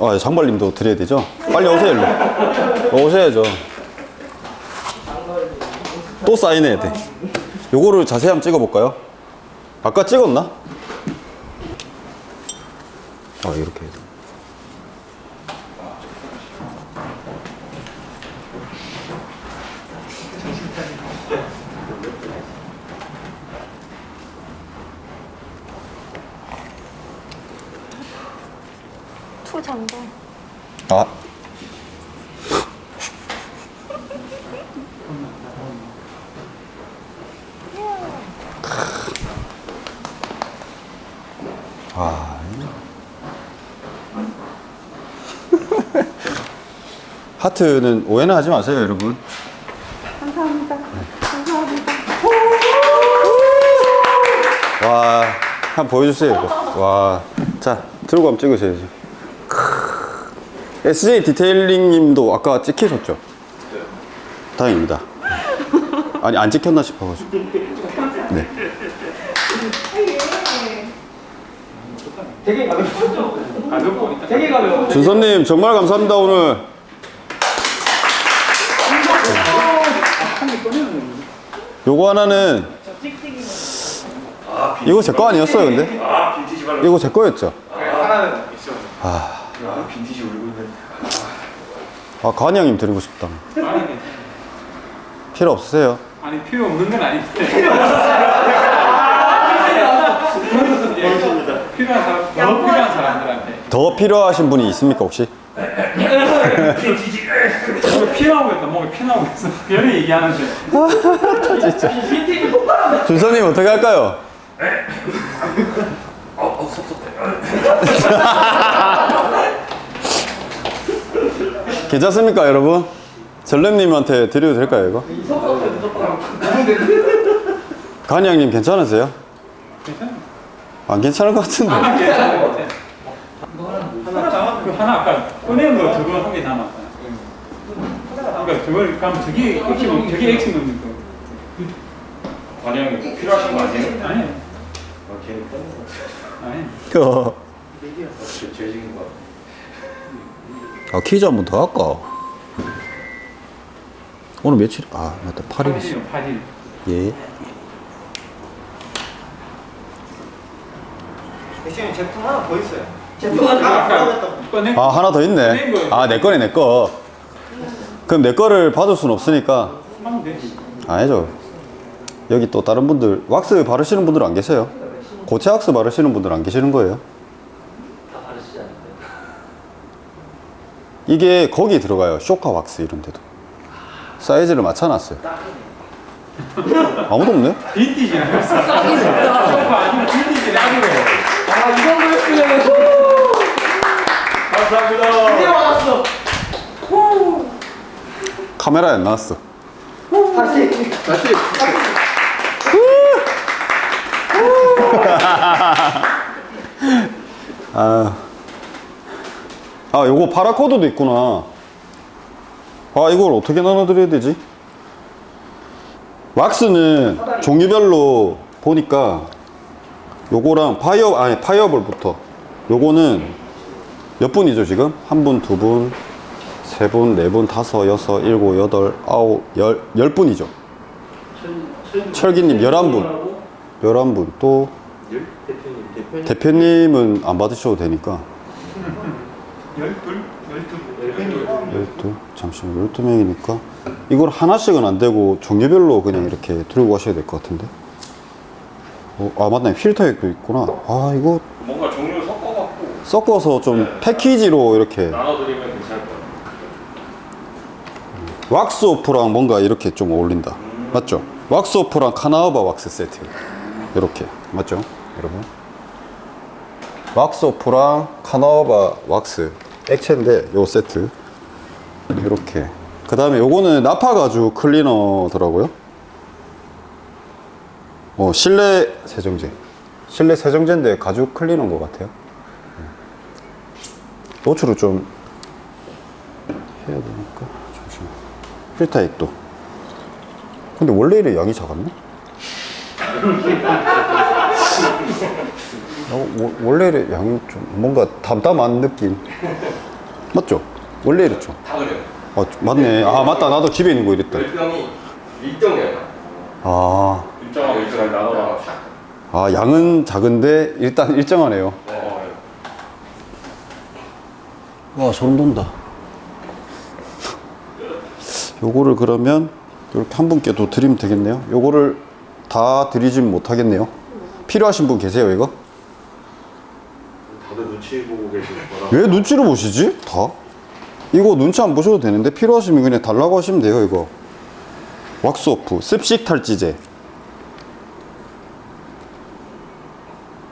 아, 장발님도 드려야 되죠? 빨리 오세요, 일로. 어, 오셔야죠. 또 사인해야 돼. 요거를 자세히 한번 찍어볼까요? 아까 찍었나? 아, 이렇게 해서. 하여튼 오해는 하지 마세요, 여러분. 감사합니다. 감사합니다. 와, 한번 보여주세요, 이거. 와. 자, 들고 한번 찍으셔야지. SJ 디테일링 님도 아까 찍히셨죠? 다행입니다. 아니, 안 찍혔나 싶어가지고. 네. 준선님, 정말 감사합니다, 오늘. 요거 하나는 이거 제 거 아니었어요, 근데? 아 이거 제 거였죠? 하나는 있어. 아 빈티지 울고 있네 아, 관이 형님 드리고 싶다. 필요 없으세요? 아니 필요 없는 건 아닌데. 필요한 사람, 더 필요한 사람들한테. 더 필요하신 분이 있습니까, 혹시? 피 나오고 있다, 뭔가 피나오고 있어. 별이 얘기하는데. 준선님, 어떻게 할까요? 어어 섭섭해 괜찮습니까, 여러분? 전렘님한테 드려도 될까요, 이거? 형님 괜찮으세요? 괜찮아. 안 괜찮을 것 같은데. 하나 그 하나 아까 꺼낸 거 저거 한개 남았어요. 그러니까 저걸 그럼 저게 액션 저게 거. 관영이 꼭 필요하신 거 아니에요? 아니 걔는 아니. 어. 죄직인 거. 아, 퀴즈 한 번 더 할까? 오늘 며칠? 아, 맞다. 8일 있어. 8일. 예. 액션이 제품 하나 더 있어요. 아까 꺼낸 아, 하나 더 있네. 아, 내 거네, 내 거. 그럼 내 거를 받을 수는 없으니까. 되지. 아니죠. 여기 또 다른 분들, 왁스 바르시는 분들 안 계세요? 고체 왁스 바르시는 분들 안 계시는 거예요? 이게 거기 들어가요. 쇼카 왁스 이런 데도. 사이즈를 맞춰놨어요. 아무도 없네? 빈티지나. 싸긴 없다. 소파 아니면 빈티지 나기로. 아, 이 정도였으면 감사합니다. 이제 왔어. 카메라에 안 나왔어. 아, 아, 요거 paracord도 있구나. 아, 이걸 어떻게 나눠드려야 되지? 왁스는 종류별로 보니까 요거랑 파이어, 아니, 파이어볼부터. 요거는 몇 분이죠, 지금? 한 분, 두 분, 세 분, 네 분, 다섯, 여섯, 일곱, 여덟, 아홉, 열, 열 분이죠. 철기님 열한 분. 열한 분. 또 대표님, 대표님. 대표님 은 안 받으셔도 되니까. 열둘, 열두. 잠시만, 열두 명이니까. 이걸 하나씩은 안 되고 종류별로 그냥 이렇게 들고 가셔야 될 것 같은데. 어, 아, 맞네. 필터액도 있구나. 아, 이거 뭔가 종류 섞어갖고 섞어서 좀 패키지로 이렇게 나눠드리면. 왁스 오프랑 뭔가 이렇게 좀 어울린다. 맞죠? wax off랑 carnauba 왁스 세트. 이렇게. 맞죠? 여러분? wax off랑 carnauba 왁스 액체인데 요 세트. 이렇게. 그 다음에 요거는 nappa 가죽 클리너더라고요. 어, 실내 세정제. 실내 세정제인데 가죽 클리너인 것 같아요. 노출을 좀 해야 되니까. 잠시만. 필터액도. 근데 원래 이래 양이 작았나? 어, 워- 원래 이래 양이 좀 뭔가 담담한 느낌. 맞죠? 원래 이랬죠? 다 그래요. 아, 맞네. 아, 맞다. 나도 집에 있는 거 이랬다. 열병이 일정해요. 아, 일정하고 일정을 나눠 아, 양은 작은데 일단 일정하네요. 어, 와, 소름 돋는다. 요거를 그러면 이렇게 한 분께 또 드리면 되겠네요. 요거를 다 드리진 못하겠네요. 필요하신 분 계세요, 이거? 다들 눈치 보고 계실 거라. 왜 눈치를 보시지? 다? 이거 눈치 안 보셔도 되는데 필요하시면 그냥 달라고 하시면 돼요, 이거. 왁스오프, 습식 탈지제.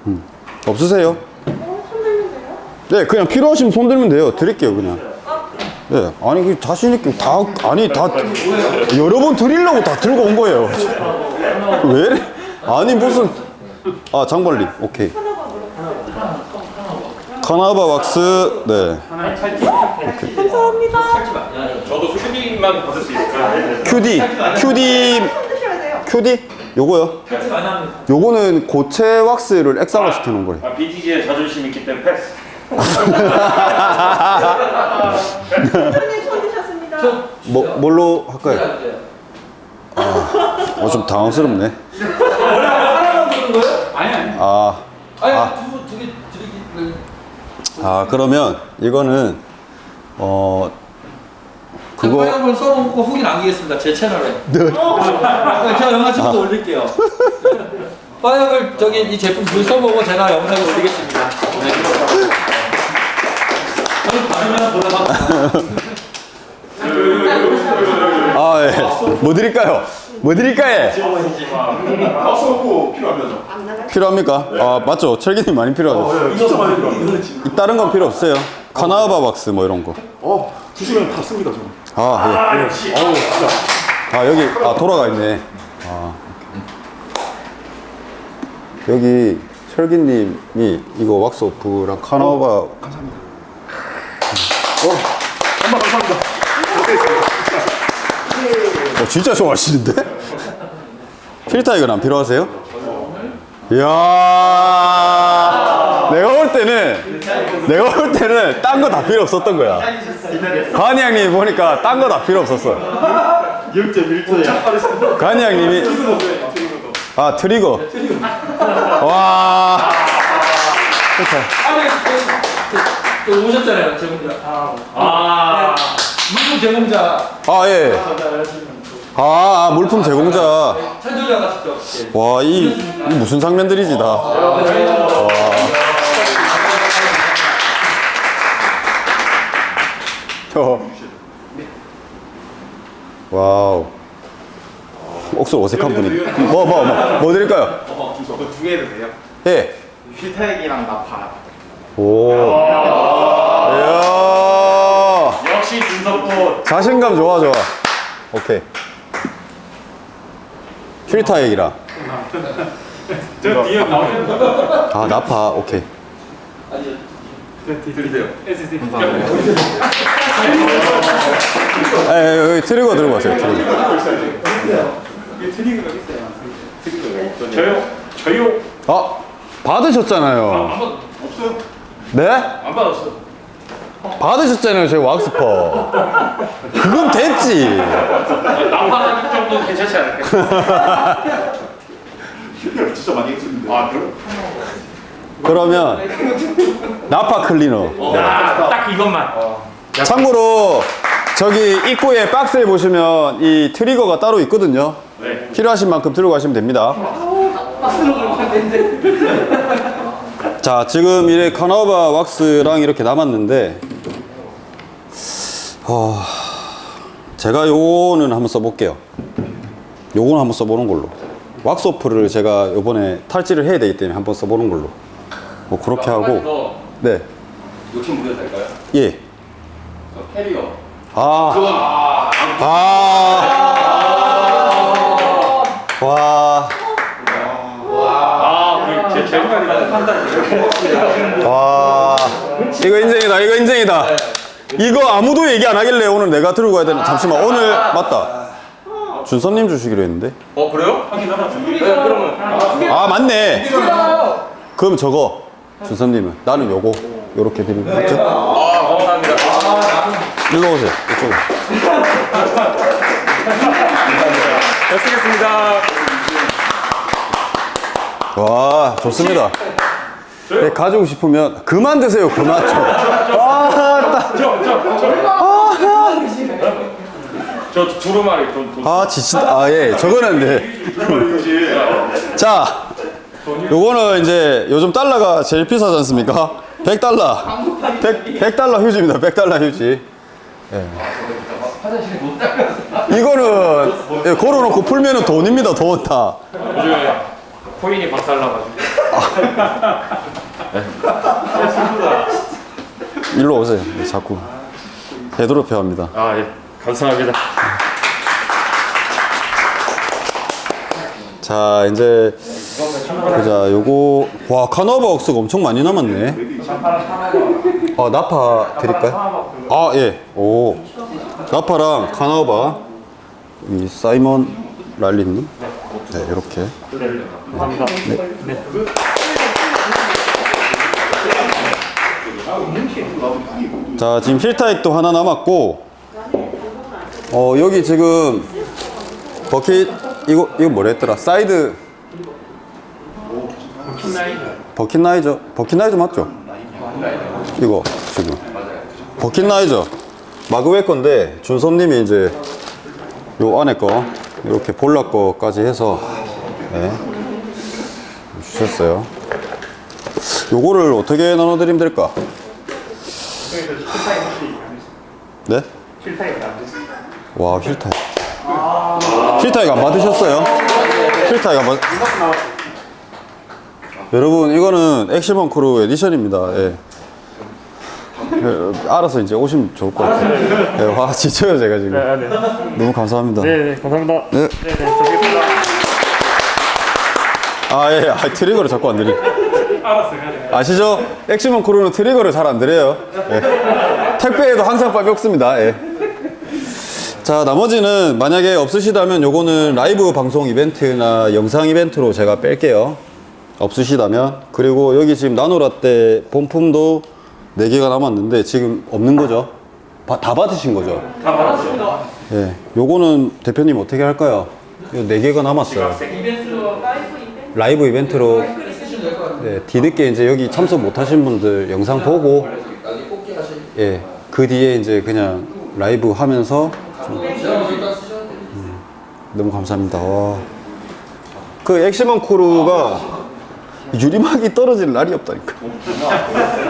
음, 없으세요? 네, 그냥 필요하시면 손 들면 돼요. 드릴게요, 그냥. 네, 아니, 그 자신 있게 다, 아니, 다, 여러 번 드리려고 다 들고 온 거예요. 왜 이래? 아니, 무슨, 아, 장발리, 오케이. 카나바 왁스, 네. 저도 수빈만 받을 수 있을까요? 큐디, 큐디, 큐디? 요거요? 요거는 고체 왁스를 액상화 시켜놓은 거예요. 아, BTG의 자존심 있기 때문에 패스. 손 드셨습니다. 뭐, 뭘로 할까요? 어, 좀 당황스럽네. 하나만 부른 거예요? 아니 아니. 아, 아니, 두, 두 개 드리기. 아, 그러면 이거는, 어, 그거 한번 써놓고 후기 남기겠습니다. 제 채널에. 제가 영상 찍어서 올릴게요. 파이어볼 저기 이 제품 글 써보고 제가 영상에 올리겠습니다. 네. 아, 예. 뭐 드릴까요? 뭐 드릴까요? 필요합니까? 아, 맞죠. 철기님 많이 필요하죠. 진짜 많이. 이 다른 건 필요 없어요. 카나바 왁스 뭐 이런 거. 어, 주시면 받습니다, 저는. 아, 예. 어우, 진짜. 아 여기 아 돌아가 있네. 아 여기 철기님이 이거 왁스 오프랑 카나바 감사합니다. 어, 엄마 감사합니다. 어, 진짜 좋아하시는데? 필터 이건 안 필요하세요? 이야, 내가 볼 때는, 내가 볼 때는 딴 거 다 필요 없었던 거야. 가은이 형님 보니까 딴 거 다 필요 없었어. 0.1초야. 가은이 형님이, 아, 트리거. 와. 좋다. 아니, 그, 그, 그 오셨잖아요, 제공자. 아, 아. 물품 제공자. 아, 예. 아, 아, 물품 제공자. 찬조자가 직접. 예. 와, 이, 이 무슨 장면들이지, 다. 와. 어. wow. 억수 어색한 분이. 뭐, 뭐, 뭐, 뭐 드릴까요? 두 개도 돼요? 예. 휠타액이랑 nappa. 오. 이야. 역시 준석꽃. 자신감 좋아, 좋아. 오케이. 필터 얘기라. 저 뒤에 나오는 아, nappa. 오케이. 드리세요. 에, 에, 여기 트리거 들고 가세요, 트리거. 트리그가 있어요. 저요? 저요? 아, 받으셨잖아요. 네? 안 받았어. 받으셨잖아요, 저희 왁스퍼. 그건 됐지. 나파하는 정도는 괜찮지 않을까? 진짜 많이 했었는데. 아, 그럼? 그러면 나파 클리너. 야, 딱 이것만. 참고로 저기 입구에 박스에 보시면 이 트리거가 따로 있거든요. 네. 필요하신 만큼 들고 가시면 됩니다. 자, 지금 이래 카나바 왁스랑 이렇게 남았는데, 어, 제가 요거는 한번 써볼게요. 요거는 한번 써보는 걸로. 왁스오프를 제가 요번에 탈지를 해야 되기 때문에 한번 써보는 걸로. 뭐 그렇게 하고, 네, 욕심 부려도 될까요? 예. 저 캐리어. 아, 아, 와, 아, 생각이랑 판단. 와, 이거 인정이다, 이거 인정이다. 이거 아무도 얘기 안 하길래 오늘 내가 들고 가야 되는. 잠시만, 오늘 맞다. 준선님 주시기로 했는데. 어, 그래요? 네. 아, 맞네. 그럼 저거, 준선님은 나는 요거 요렇게 드리고 맞죠? 아, 감사합니다. 일로 오세요. 이쪽으로. 잘 쓰겠습니다. 와, 좋습니다. 네, 가지고 싶으면 그만 드세요, 그만 좀. 아, 저, 저, 두루마리. 아, 지친다. 아, 예. 저거는 네. 자, 요거는 이제 요즘 달러가 제일 비싸지 않습니까? 100달러. 100, 100달러 휴지입니다. 100달러 휴지. 예. 이거는 예, 걸어놓고 풀면은 돈입니다. 돈 다. 코인이 박살나가지고. 일로 오세요. 네, 자꾸 되도록해야 합니다. 아, 예. 감사합니다. 자, 이제 보자. 요거 와 카나바 억스가 엄청 많이 남았네. 아 nappa 드릴까요? 아 예. 오 nappa랑 carnauba 이 사이먼 랄리님. 네 이렇게. 감사합니다. 네. 자 지금 휠타액도 하나 남았고 어 여기 지금 버킷 이거 이거 뭐라 했더라 사이드 버킷나이저 버킷나이저 맞죠? 이거 지금 버킷나이저 마그웨 건데 준섭님이 이제 요 안에 거 이렇게 볼라 거까지 해서 네, 주셨어요. 요거를 어떻게 나눠드리면 될까? 네? 와 휠타이 휠타이 안 받으셨어요? 휠타액 안 받... 여러분 이거는 액시먼 크루 edition입니다 예. 예, 알아서 이제 오시면 좋을 것 같아요 예, 와 지쳐요 제가 지금 네, 네. 너무 감사합니다 네, 네. 감사합니다. 네. 네, 네. 저기입니다. 아, 예, 아, 트리거를 자꾸 안 드려. 알았어 가자. 아시죠? 액시먼 크루는 트리거를 잘 안 드려요. 예. 택배에도 항상 빨리 없습니다. 예. 자, 나머지는 만약에 없으시다면 요거는 라이브 방송 이벤트나 영상 이벤트로 제가 뺄게요. 없으시다면. 그리고 여기 지금 나노라떼 본품도 4개가 남았는데 지금 없는 거죠? 바- 다 받으신 거죠? 다 받았습니다. 예. 요거는 대표님 어떻게 할까요? 요 4개가 남았어요. 라이브 이벤트로 네, 뒤늦게 이제 여기 참석 못 하신 분들 영상 보고 예, 그 뒤에 이제 그냥 라이브 하면서 좀, 음, 너무 감사합니다. 와. 그 엑시먼 코르가 유리막이 떨어질 날이 없다니까.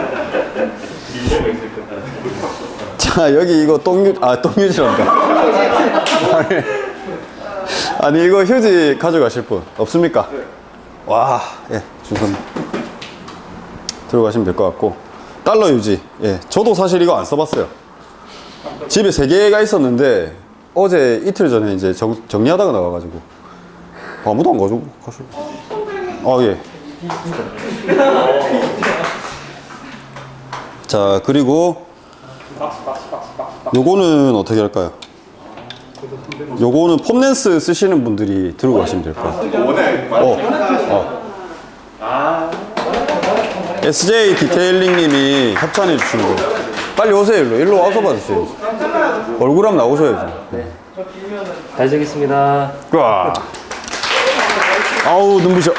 자, 여기 이거 똥유, 아, 똥유지란다. 아니, 아니, 이거 휴지 가져가실 분 없습니까? 와, 예, 준선 들어가시면 될 것 같고 달러 유지. 예, 저도 사실 이거 안 써봤어요. 집에 세 개가 있었는데 어제 이틀 전에 이제 정, 정리하다가 나와가지고 아무도 안 가지고 가시고. 아 예. 자 그리고 요거는 어떻게 할까요? 요거는 폼랜스 쓰시는 분들이 들고 가시면 될. 원해. 어. 어. SJ 디테일링 님이 협찬해 주시는 거. 빨리 오세요, 일로. 일로 와서 받으세요. 얼굴 한번 나오셔야지. 네. 잘 적겠습니다. 와. 아우, 눈부셔.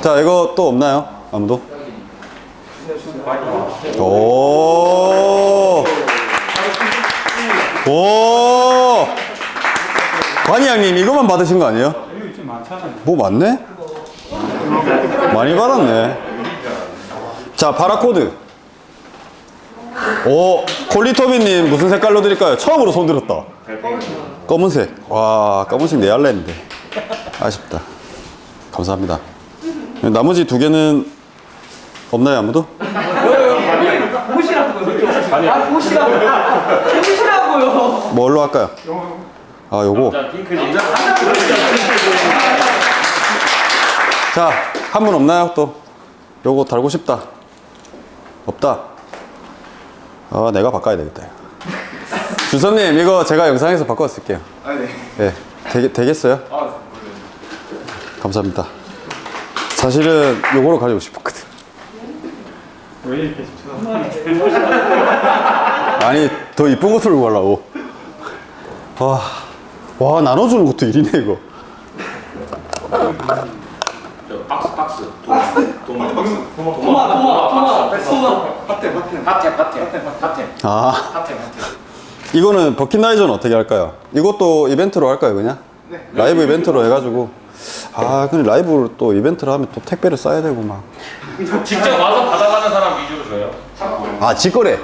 자, 이거 또 없나요? 아무도? 오. 오. 관이양님, 이거만 받으신 거 아니에요? 뭐 많네? 많이 받았네. 자, 바라코드. 오, 콜리토비님 무슨 색깔로 드릴까요? 처음으로 손 들었다. 검은색. 와, 검은색 내할래 했는데. 아쉽다. 감사합니다. 나머지 두 개는 없나요, 아무도? 뭘로 할까요? 아, 요거. 자, 한 분 없나요? 또 요거 달고 싶다. 없다. 아, 내가 바꿔야 되겠다. 주선님, 이거 제가 영상에서 바꿔 쓸게요. 아 네. 예, 되겠, 되겠어요? 아 감사합니다. 사실은 요거로 가지고 싶었거든. 왜 이렇게 아니, 더 이쁜 거 들고 가려고. 와, 와, 나눠주는 것도 일이네, 이거. 박스 박스. 도마 박스. 도마 도마 도마 도마. 핫템 핫템 핫템 핫템 핫템 아, 핫템 핫템 이거는 버킷나이저는 어떻게 할까요? 이것도 이벤트로 할까요, 그냥? 라이브 이벤트로 해가지고. 아, 근데 라이브로 또 이벤트를 하면 또 택배를 싸야 되고 막. 직접 와서 받아가는 사람 위주로 줘요 아, 직거래.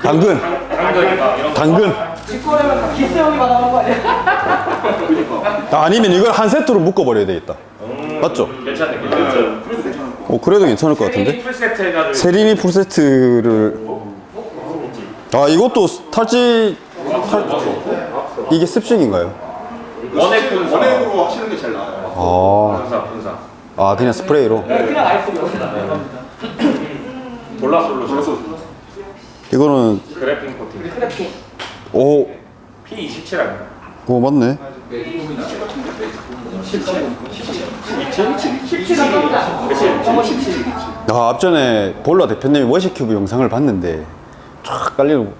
당근. 당근이나 이런 거 당근. 아, 아니면 이걸 한 세트로 묶어버려야 되겠다. 맞죠? 괜찮네 괜찮네 어, 그래도 괜찮을 것 같은데? 풀세트 해가지고 세린이 풀세트를. 아, 이것도 탈지. 탈... 이게 습식인가요? 원액 원액으로 하시는 게 제일 나아요. 아, 분사 분사 아 그냥 스프레이로. 볼라 솔루션 이거는, 그래핀 코팅 오, P27 아닌가? 오, 맞네. 아, 앞전에 볼라 대표님이 워시큐브 영상을 봤는데 쫙 깔리는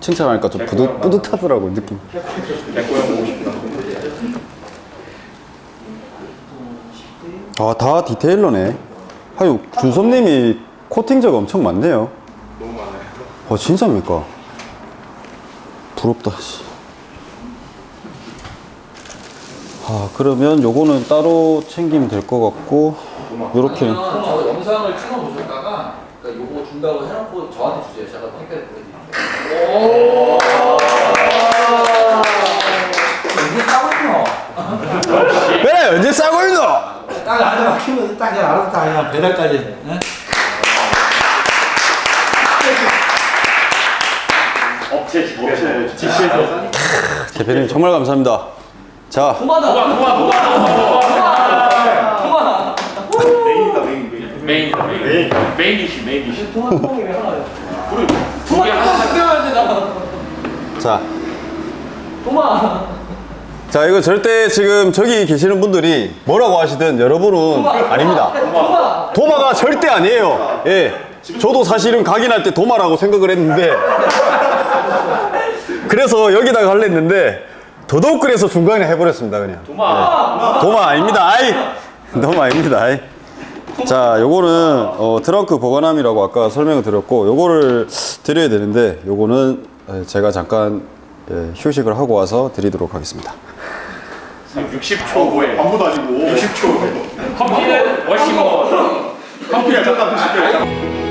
칭찬하니까 좀 뿌듯, 뿌듯하더라고 느낌. 싶다 아, 다 디테일러네. 하유, 준섭님이 코팅자가 엄청 많네요. 너무 많아요. 아, 진짜입니까? 부럽다, 씨. 아, 그러면 요거는 따로 챙기면 될 것 같고, 요렇게는. 저 영상을 찍어 보셨다가 그러니까 요거 준다고 해놓고 저한테 주세요. 제가 택배를 보내드릴게요. 이게 싸거든요. 그래, 언제 싸고 있노? 딱 안에 막히면 딱 그냥 알아서 딱 그냥 배달까지. 네? 업체 업체 대표님 정말 감사합니다. 자, main main main. dish main dish. 자. 자, 이거 절대 지금 저기 계시는 분들이 뭐라고 하시든 여러분은 아닙니다. 도마가 절대 아니에요. 예. 저도 사실은 각인할 때 도마라고 생각을 했는데. 그래서 여기다가 할려 했는데 더더욱 그래서 중간에 해버렸습니다 그냥. 도마. 도마 아닙니다. 아이. 도마 아닙니다. 아이. 자 요거는 어, 트렁크 보관함이라고 아까 설명을 드렸고 요거를 드려야 되는데 요거는 에, 제가 잠깐 예, 휴식을 하고 와서 드리도록 하겠습니다. 60초 후에. 아무도 아니고. 60초 후에. 커피는 워시모 커피야 잠깐 드실게요